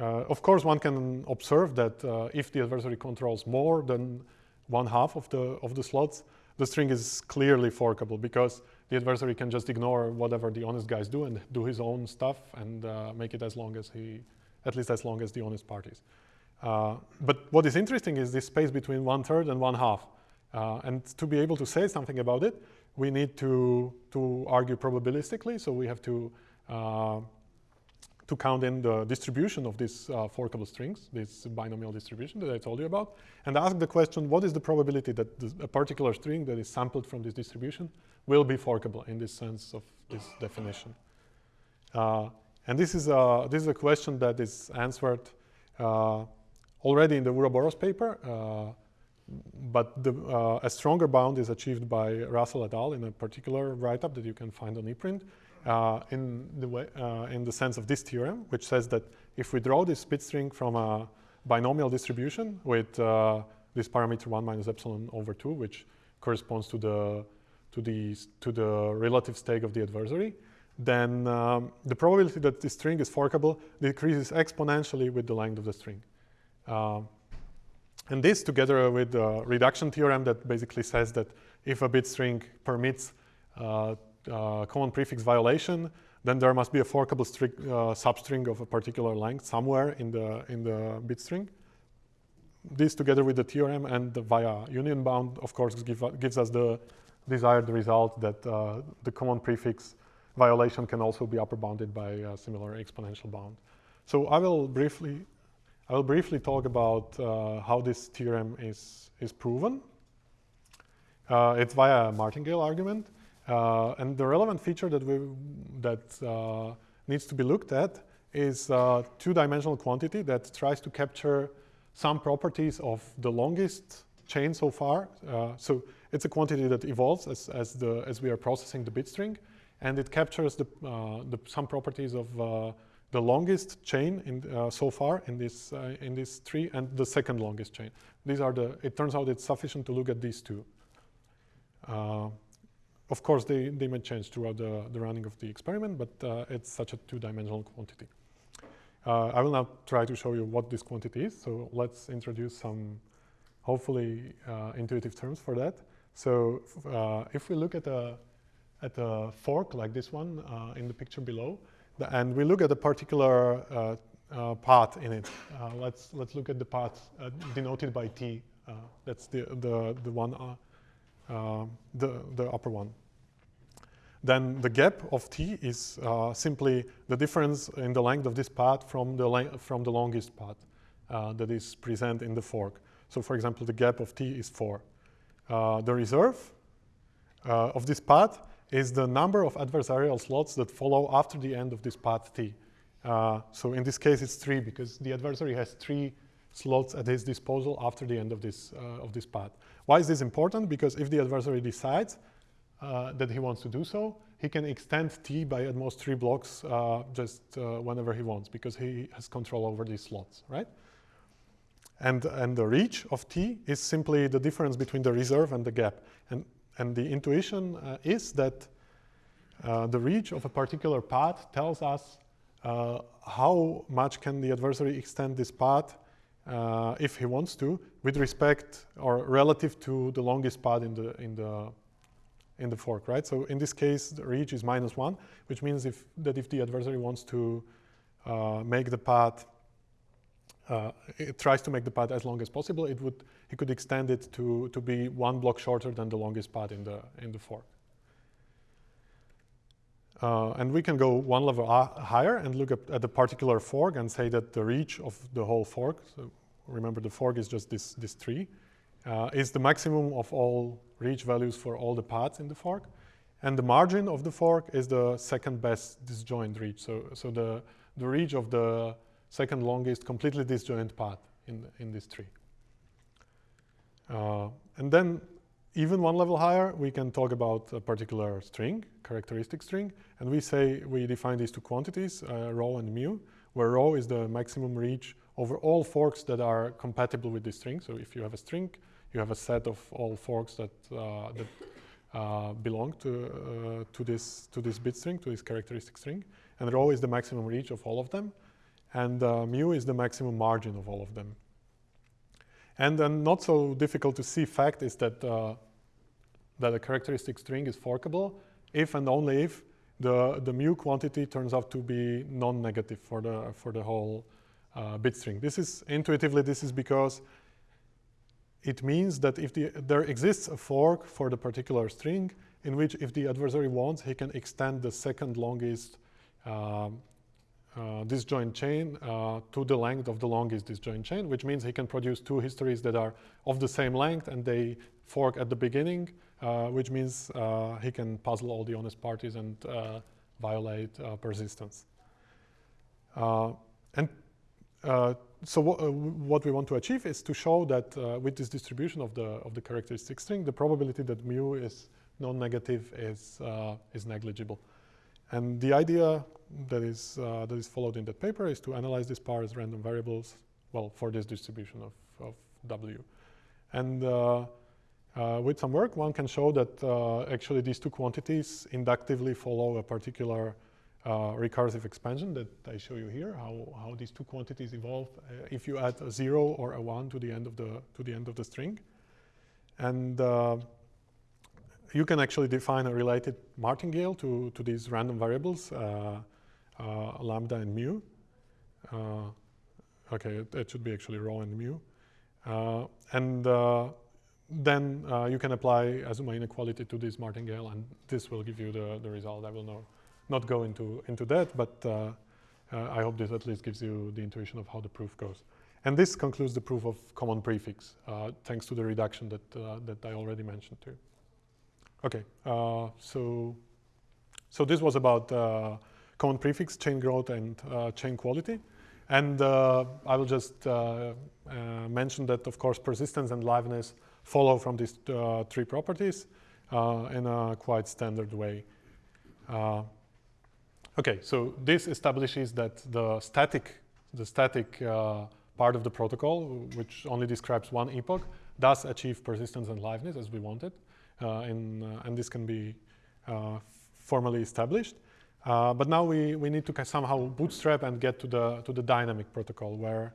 uh, of course, one can observe that if the adversary controls more than one half of the, of the slots, the string is clearly forkable because the adversary can just ignore whatever the honest guys do and do his own stuff and uh, make it as long as he, at least as long as the honest parties. Uh, but what is interesting is this space between one third and one half. Uh, and to be able to say something about it, we need to, to argue probabilistically. So we have to uh, to count in the distribution of these uh, forkable strings, this binomial distribution that I told you about, and ask the question, what is the probability that a particular string that is sampled from this distribution will be forkable in this sense of this definition? Uh, and this is, a, this is a question that is answered already in the Ouroboros paper, uh, but the, uh, a stronger bound is achieved by Russell et al. in a particular write-up that you can find on ePrint uh, in, the way, uh, in the sense of this theorem, which says that if we draw this bit string from a binomial distribution with uh, this parameter 1 minus epsilon over 2, which corresponds to the, to the, to the relative stake of the adversary, then um, the probability that this string is forkable decreases exponentially with the length of the string. Um, and this together with the reduction theorem that basically says that if a bit string permits uh, uh, common prefix violation, then there must be a forkable string, uh, substring of a particular length somewhere in the, in the bit string. This together with the theorem and the via union bound, of course, give, gives us the desired result that uh, the common prefix violation can also be upper bounded by a similar exponential bound. So I will briefly, I will briefly talk about uh, how this theorem is, is proven. Uh, it's via a martingale argument. Uh, and the relevant feature that, we, that uh, needs to be looked at is a two-dimensional quantity that tries to capture some properties of the longest chain so far. Uh, so it's a quantity that evolves as, as, the, as we are processing the bit string, and it captures the, uh, the some properties of uh, the longest chain in, uh, so far in this, in this tree and the second longest chain. These are the, it turns out it's sufficient to look at these two. Of course, they, they may change throughout the, the running of the experiment, but uh, it's such a two-dimensional quantity. Uh, I will now try to show you what this quantity is. So let's introduce some hopefully uh, intuitive terms for that. So uh, if we look at a, at a fork like this one uh, in the picture below, and we look at a particular uh, uh path in it. Uh, let's, let's look at the path uh, denoted by T that's the, the, the one, um, the, the upper one. Then the gap of t is simply the difference in the length of this path from the, from the longest path that is present in the fork. So for example, the gap of t is 4. the reserve of this path is the number of adversarial slots that follow after the end of this path T. Uh, so in this case, it's three because the adversary has three slots at his disposal after the end of this, uh, of this path. Why is this important? Because if the adversary decides uh, that he wants to do so, he can extend T by at most three blocks uh, just uh, whenever he wants because he has control over these slots, right? And, and the reach of T is simply the difference between the reserve and the gap. And and the intuition uh, is that uh, the reach of a particular path tells us uh, how much can the adversary extend this path uh, if he wants to with respect or relative to the longest path in the in the in the fork right? So in this case the reach is minus one which means if that if the adversary wants to uh, make the path uh, it tries to make the path as long as possible, it would he could extend it to to be one block shorter than the longest path in the in the fork. Uh, and we can go one level higher and look at, at the particular fork and say that the reach of the whole fork, so remember the fork is just this, this tree, uh, is the maximum of all reach values for all the paths in the fork. And the margin of the fork is the second best disjoint reach. So, so the, the reach of the second longest completely disjoint path in, in this tree. Uh, and then even one level higher, we can talk about a particular string, characteristic string, and we say we define these two quantities, uh, rho and mu, where rho is the maximum reach over all forks that are compatible with this string. So if you have a string, you have a set of all forks that, uh, that uh, belong to, uh, to, this, to this bit string, to this characteristic string, and rho is the maximum reach of all of them and uh, mu is the maximum margin of all of them. And then not so difficult to see fact is that, uh, that a characteristic string is forkable if and only if the, the mu quantity turns out to be non-negative for the, for the whole uh, bit string. This is, intuitively, this is because it means that if the, there exists a fork for the particular string in which if the adversary wants, he can extend the second longest um, uh, disjoint chain uh, to the length of the longest disjoint chain, which means he can produce two histories that are of the same length and they fork at the beginning, uh, which means uh, he can puzzle all the honest parties and uh, violate uh, persistence. and so what we want to achieve is to show that with this distribution of the of the characteristic string, the probability that mu is non-negative is is negligible. And the idea that is, uh, that is followed in that paper is to analyze these powers as random variables, well, for this distribution of, of W. And uh, uh, with some work, one can show that uh, actually these two quantities inductively follow a particular uh, recursive expansion that I show you here, how, how these two quantities evolve uh, if you add a zero or a one to the end of the, to the, end of the string. And you can actually define a related martingale to, to these random variables, uh, uh, lambda and mu. Uh, okay, it, it, should be actually rho and mu. Uh, and uh, then uh, you can apply Azuma inequality to this martingale, and this will give you the, the result. I will no, not go into, into that, but I hope this at least gives you the intuition of how the proof goes. And this concludes the proof of common prefix, thanks to the reduction that, that I already mentioned too. Okay, uh, so so this was about uh, common prefix, chain growth, and uh, chain quality. And uh, I will just uh, mention that, of course, persistence and liveness follow from these three properties in a quite standard way. okay, so this establishes that the static, the static part of the protocol, which only describes one epoch, does achieve persistence and liveness as we wanted. Uh, in, uh, and this can be uh, formally established. but now we, we need to somehow bootstrap and get to the, to the dynamic protocol where,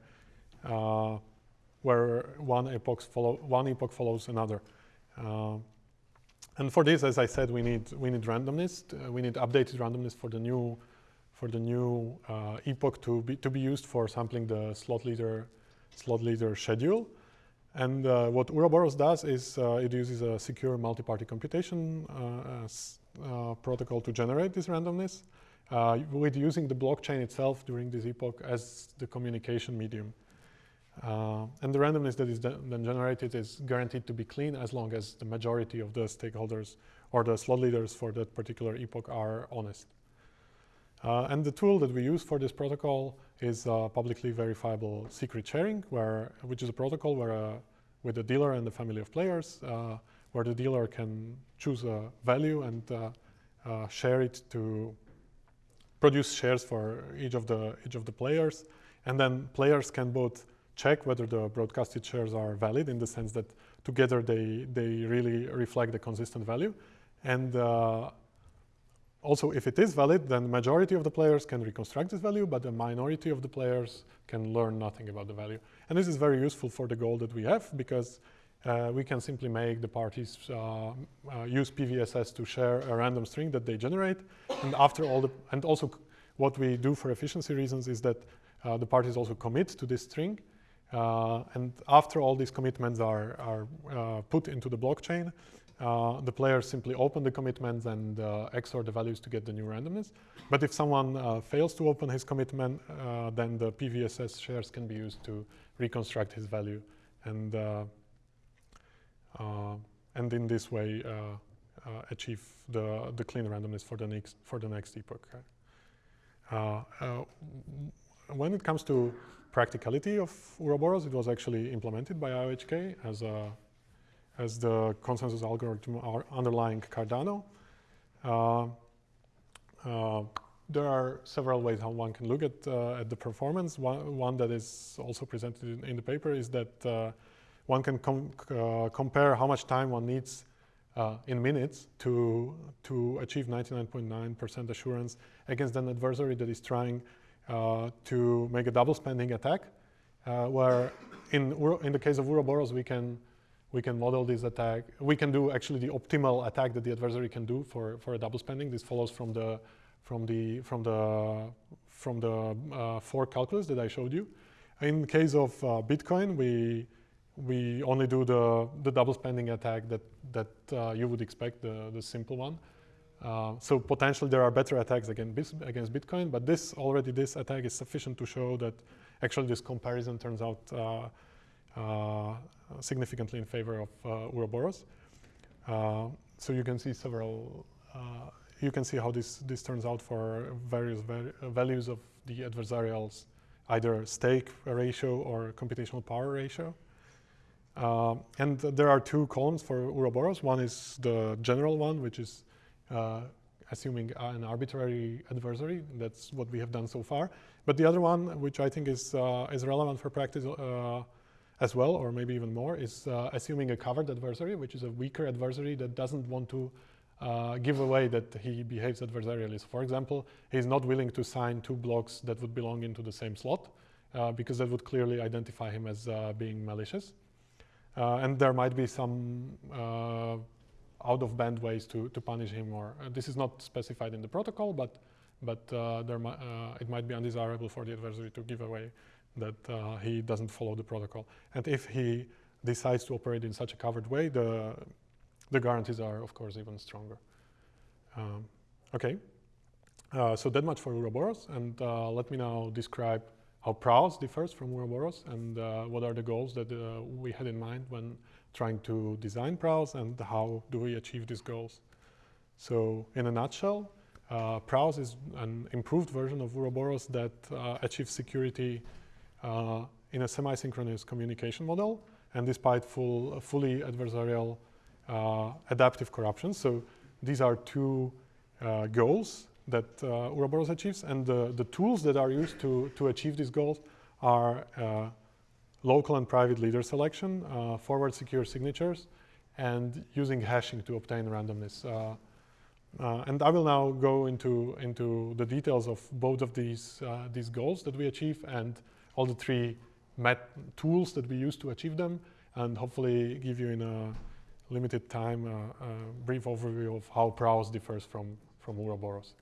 where one, epoch follow, one epoch follows another. and for this, as I said, we need, we need randomness. we need updated randomness for the new for the new uh, epoch to be to be used for sampling the slot leader slot leader schedule. And uh, what Ouroboros does is uh, it uses a secure multi-party computation uh, protocol to generate this randomness with using the blockchain itself during this epoch as the communication medium. Uh, and the randomness that is then generated is guaranteed to be clean as long as the majority of the stakeholders or the slot leaders for that particular epoch are honest. Uh, and the tool that we use for this protocol is publicly verifiable secret sharing, where, which is a protocol where uh, with the dealer and the family of players, uh, where the dealer can choose a value and uh, share it to produce shares for each of the each of the players, and then players can both check whether the broadcasted shares are valid in the sense that together they they really reflect the consistent value, and also, if it is valid, then the majority of the players can reconstruct this value, but the minority of the players can learn nothing about the value. And this is very useful for the goal that we have because uh, we can simply make the parties uh, uh, use PVSS to share a random string that they generate. And after all the, and also what we do for efficiency reasons is that uh, the parties also commit to this string. Uh, and after all these commitments are, are uh, put into the blockchain, uh, the player simply open the commitments and uh, XOR the values to get the new randomness. But if someone uh, fails to open his commitment, uh, then the PVSS shares can be used to reconstruct his value. And, uh, and in this way, achieve the, the clean randomness for the next, for the next epoch. when it comes to practicality of Ouroboros, it was actually implemented by IOHK as a as the consensus algorithm underlying Cardano. Uh, uh, there are several ways how one can look at, uh, at the performance. One, one, that is also presented in, in the paper is that uh, one can com uh, compare how much time one needs uh, in minutes to, to achieve 99.9% assurance against an adversary that is trying to make a double spending attack, where in, in the case of Ouroboros, we can we can model this attack. We can do actually the optimal attack that the adversary can do for, for a double spending. This follows from the from the from the from the uh, calculus that I showed you. In case of uh, Bitcoin, we we only do the the double spending attack that that uh, you would expect, the the simple one. Uh, so potentially there are better attacks against against Bitcoin, but this already this attack is sufficient to show that actually this comparison turns out uh, significantly in favor of uh, Ouroboros. Uh, so you can see several, you can see how this, this turns out for various values of the adversarial's either stake ratio or computational power ratio. Uh, and there are two columns for Ouroboros. One is the general one, which is uh, assuming an arbitrary adversary. That's what we have done so far. But the other one, which I think is, uh, is relevant for practice as well, or maybe even more, is uh, assuming a covered adversary, which is a weaker adversary that doesn't want to uh, give away that he behaves adversarially. So for example, he's not willing to sign two blocks that would belong into the same slot uh, because that would clearly identify him as uh, being malicious. Uh, and there might be some uh, out of band ways to, to punish him or this is not specified in the protocol, but, but it might be undesirable for the adversary to give away that uh, he doesn't follow the protocol. And if he decides to operate in such a covered way, the, the guarantees are, of course, even stronger. Um, okay, uh, so that much for Ouroboros. And uh, let me now describe how Praos differs from Ouroboros and uh, what are the goals that uh, we had in mind when trying to design Praos and how do we achieve these goals. So in a nutshell, uh, is an improved version of Ouroboros that uh, achieves security uh, in a semi-synchronous communication model and despite full, fully adversarial uh, adaptive corruption. So these are two uh, goals that uh, Ouroboros achieves and the, the tools that are used to, to achieve these goals are uh, local and private leader selection, uh, forward secure signatures, and using hashing to obtain randomness. Uh, uh, and I will now go into, into the details of both of these, these goals that we achieve and all the three met tools that we use to achieve them and hopefully give you in a limited time uh, a brief overview of how Praos differs from, from Ouroboros.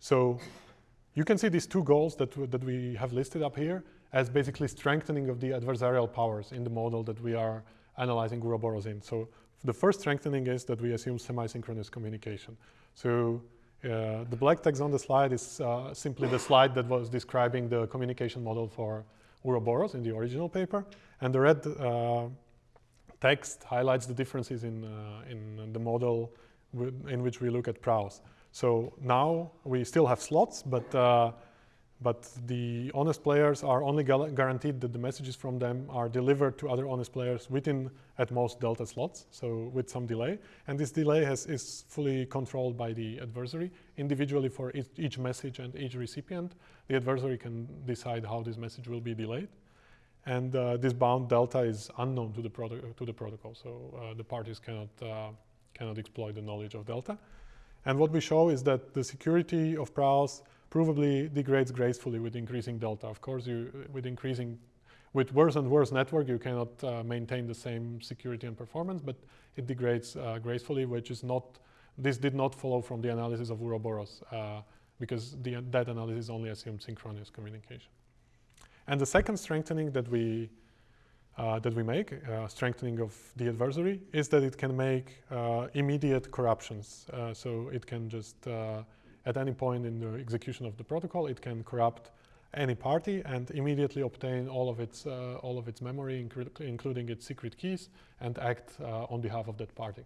So you can see these two goals that, that we have listed up here as basically strengthening of the adversarial powers in the model that we are analyzing Ouroboros in. So the first strengthening is that we assume semi-synchronous communication. So uh, the black text on the slide is uh, simply the slide that was describing the communication model for Ouroboros in the original paper. And the red uh, text highlights the differences in, uh, in the model in which we look at Praos. So now we still have slots, but uh, but the honest players are only guaranteed that the messages from them are delivered to other honest players within at most delta slots, so with some delay. And this delay has, is fully controlled by the adversary. Individually for each, each message and each recipient, the adversary can decide how this message will be delayed. And uh, this bound delta is unknown to the, to the protocol, so uh, the parties cannot, uh, cannot exploit the knowledge of delta. And what we show is that the security of Praos provably degrades gracefully with increasing delta. Of course, you, with increasing, with worse and worse network, you cannot uh, maintain the same security and performance, but it degrades uh, gracefully, which is not, this did not follow from the analysis of Ouroboros uh, because the, that analysis only assumed synchronous communication. And the second strengthening that we uh, that we make, uh, strengthening of the adversary, is that it can make uh, immediate corruptions. So it can just at any point in the execution of the protocol, it can corrupt any party and immediately obtain all of its, uh, all of its memory, including its secret keys, and act uh, on behalf of that party.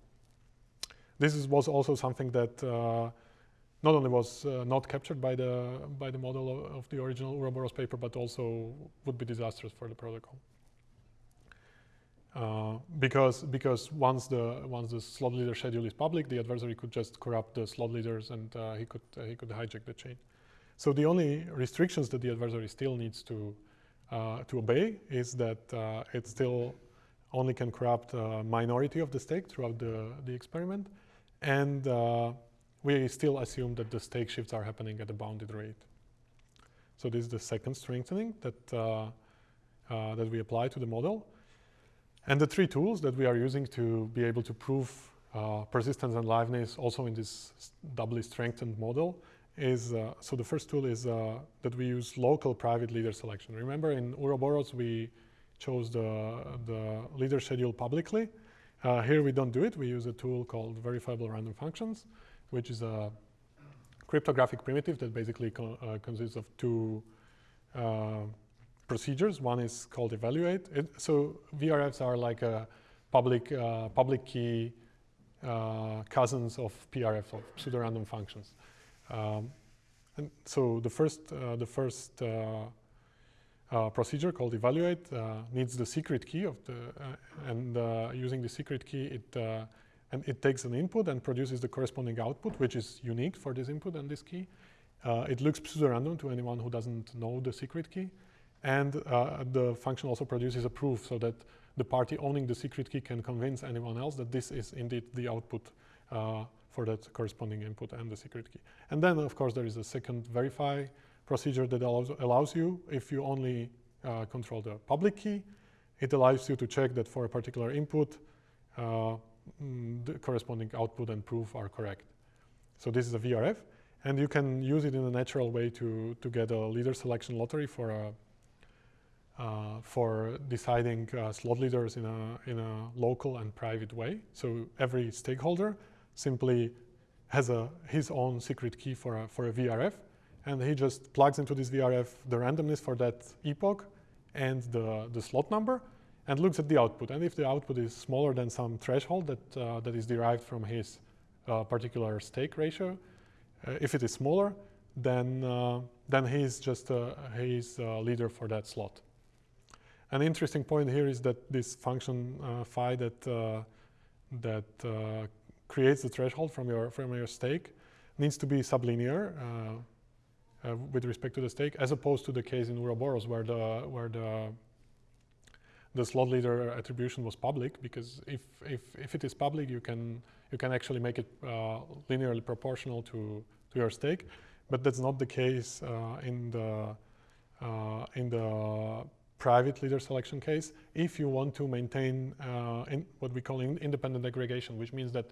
This is, was also something that uh, not only was uh, not captured by the, by the model of, of the original Ouroboros paper, but also would be disastrous for the protocol. Uh, because because once the once the slot leader schedule is public, the adversary could just corrupt the slot leaders and uh, he could uh, he could hijack the chain. So the only restrictions that the adversary still needs to uh, to obey is that uh, it still only can corrupt a minority of the stake throughout the the experiment, and we still assume that the stake shifts are happening at a bounded rate. So this is the second strengthening that that we apply to the model. And the three tools that we are using to be able to prove uh, persistence and liveness also in this doubly strengthened model is, uh, so the first tool is uh, that we use local private leader selection. Remember in Ouroboros we chose the, the leader schedule publicly. Uh, here we don't do it, we use a tool called verifiable random functions, which is a cryptographic primitive that basically co uh, consists of two uh, procedures. One is called evaluate. It, so VRFs are like a public, uh, public key uh, cousins of PRFs, of pseudo-random functions. Um, and so the first, uh, the first uh, uh, procedure called evaluate uh, needs the secret key of the, and using the secret key, it and it takes an input and produces the corresponding output, which is unique for this input and this key. it looks pseudo-random to anyone who doesn't know the secret key. And uh, the function also produces a proof so that the party owning the secret key can convince anyone else that this is indeed the output uh, for that corresponding input and the secret key. And then, of course, there is a second verify procedure that allows, allows you, if you only uh, control the public key, it allows you to check that for a particular input, uh, mm, the corresponding output and proof are correct. So this is a VRF, and you can use it in a natural way to, to get a leader selection lottery for a uh, for deciding uh, slot leaders in a, in a local and private way. So every stakeholder simply has a, his own secret key for a, for a VRF, and he just plugs into this VRF the randomness for that epoch and the, the slot number, and looks at the output. And if the output is smaller than some threshold that, uh, that is derived from his uh, particular stake ratio, uh, if it is smaller, then, uh, then he's just he's a leader for that slot. An interesting point here is that this function uh, phi that uh, that uh, creates the threshold from your from your stake needs to be sublinear uh, uh, with respect to the stake, as opposed to the case in Ouroboros where the where the the slot leader attribution was public. Because if if if it is public, you can you can actually make it uh, linearly proportional to to your stake, but that's not the case in the in the private leader selection case if you want to maintain uh, what we call in independent aggregation, which means that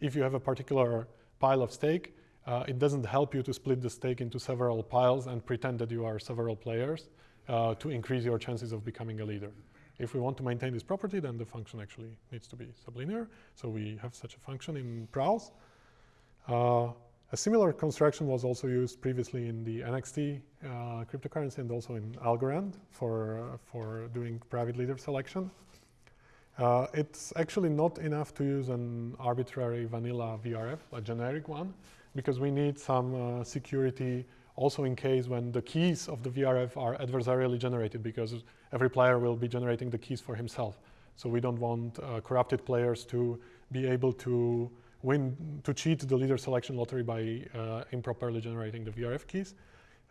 if you have a particular pile of stake, uh, it doesn't help you to split the stake into several piles and pretend that you are several players. uh, to increase your chances of becoming a leader. If we want to maintain this property, then the function actually needs to be sublinear. So we have such a function in Praos. A similar construction was also used previously in the NXT uh, cryptocurrency and also in Algorand for, uh, for doing private leader selection. Uh, it's actually not enough to use an arbitrary vanilla VRF, a generic one, because we need some uh, security also in case when the keys of the VRF are adversarially generated because every player will be generating the keys for himself. So we don't want uh, corrupted players to be able to win, to cheat the leader selection lottery by uh, improperly generating the VRF keys.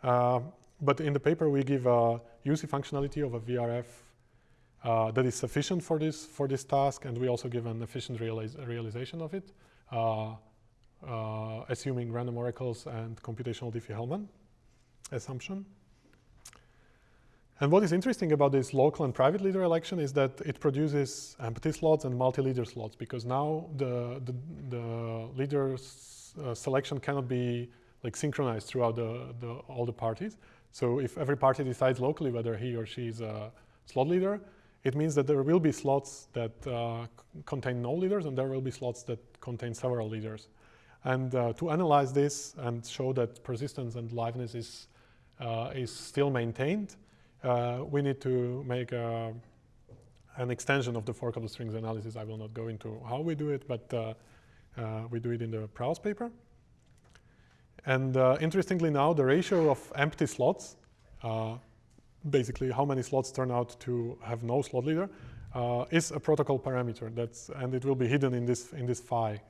Uh, but in the paper we give a UC functionality of a VRF uh, that is sufficient for this, for this task and we also give an efficient realization of it. Uh, uh, assuming random oracles and computational Diffie-Hellman assumption. And what is interesting about this local and private leader election is that it produces empty slots and multi-leader slots because now the, the, the leader uh, selection cannot be like synchronized throughout the, the, all the parties. So if every party decides locally whether he or she is a slot leader, it means that there will be slots that uh, contain no leaders and there will be slots that contain several leaders. And uh, to analyze this and show that persistence and liveness is, uh, is still maintained, uh, we need to make a, an extension of the forkable strings analysis. I will not go into how we do it, but uh, uh, we do it in the Praos paper. And uh, interestingly now, the ratio of empty slots, basically how many slots turn out to have no slot leader, is a protocol parameter. That's, and it will be hidden in this, in this phi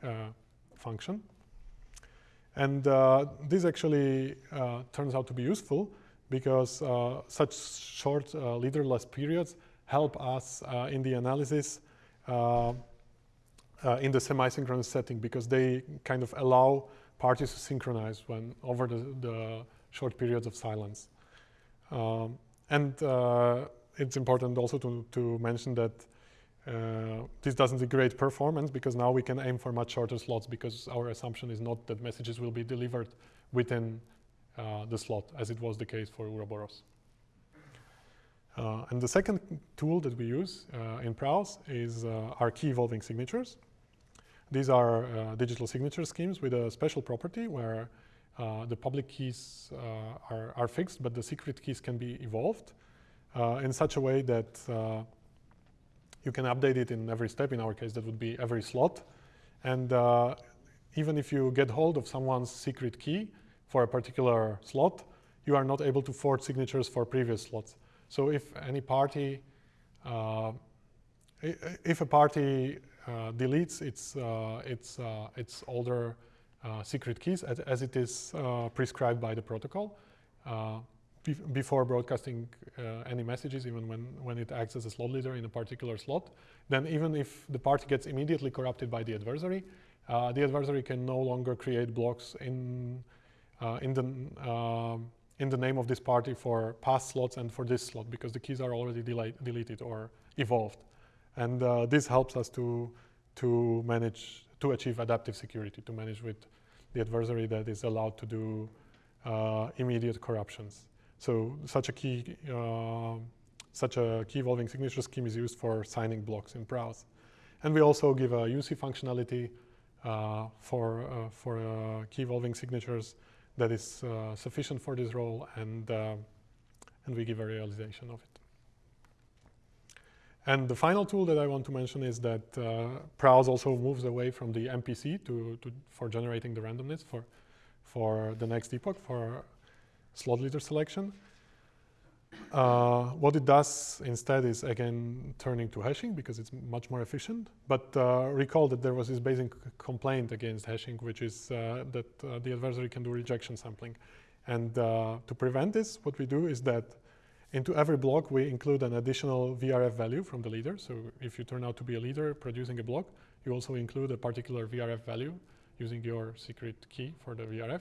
function. And uh, this actually uh, turns out to be useful because uh, such short uh, leaderless periods help us uh, in the analysis uh, in the semi-synchronous setting because they kind of allow parties to synchronize when over the, the short periods of silence. Um, and it's important also to, to mention that uh, this doesn't degrade performance because now we can aim for much shorter slots because our assumption is not that messages will be delivered within uh, the slot as it was the case for Ouroboros. Uh, and the second tool that we use uh, in Praos is uh, our key evolving signatures. These are uh, digital signature schemes with a special property where the public keys are, are, fixed, but the secret keys can be evolved in such a way that you can update it in every step. In our case, that would be every slot. And uh, even if you get hold of someone's secret key for a particular slot, you are not able to forge signatures for previous slots. So if any party, uh, if a party uh, deletes its, uh, its, uh, its older uh, secret keys as, as it is prescribed by the protocol, before broadcasting uh, any messages, even when, when it acts as a slot leader in a particular slot, then even if the party gets immediately corrupted by the adversary, uh, the adversary can no longer create blocks in, uh, in, the, uh, in the name of this party for past slots and for this slot because the keys are already deleted or evolved. And uh, this helps us to, to manage, to achieve adaptive security, to manage with the adversary that is allowed to do uh, immediate corruptions. So such a key, uh, such a key evolving signature scheme is used for signing blocks in Praos. And we also give a UC functionality uh, for, uh, for uh, key evolving signatures that is uh, sufficient for this role and, uh, and we give a realization of it. And the final tool that I want to mention is that uh, Praos also moves away from the MPC to, to, for generating the randomness for, for the next epoch, for slot leader selection. Uh, what it does instead is again turning to hashing because it's much more efficient. But uh, recall that there was this basic complaint against hashing, which is uh, that uh, the adversary can do rejection sampling. And uh, to prevent this, what we do is that into every block we include an additional VRF value from the leader. So if you turn out to be a leader producing a block, you also include a particular VRF value using your secret key for the VRF.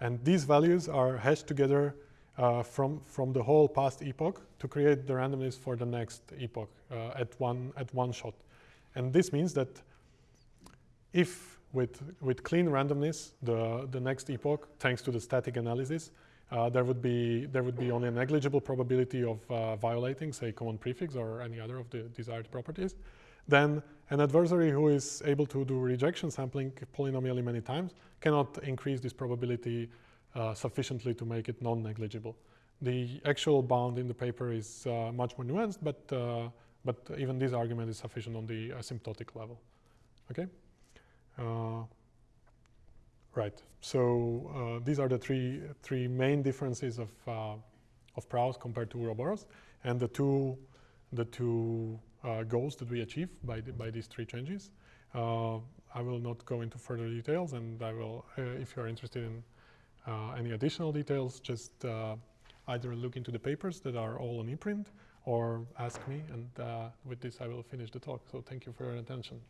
And these values are hashed together uh, from, from the whole past epoch to create the randomness for the next epoch uh, at, one, at one shot. And this means that if with, with clean randomness, the, the next epoch, thanks to the static analysis, uh, there would be there would be only a negligible probability of uh, violating, say, common prefix or any other of the desired properties. Then an adversary who is able to do rejection sampling polynomially many times cannot increase this probability uh, sufficiently to make it non-negligible. The actual bound in the paper is uh, much more nuanced, but uh, but even this argument is sufficient on the asymptotic level. Okay. Uh, right. So uh, these are the three three main differences of of Praos compared to Ouroboros, and the two the two goals that we achieve by the, by these three changes. I will not go into further details, and I will, if you are interested in Uh, any additional details, just uh, either look into the papers that are all on ePrint or ask me, and uh, with this I will finish the talk. So thank you for your attention.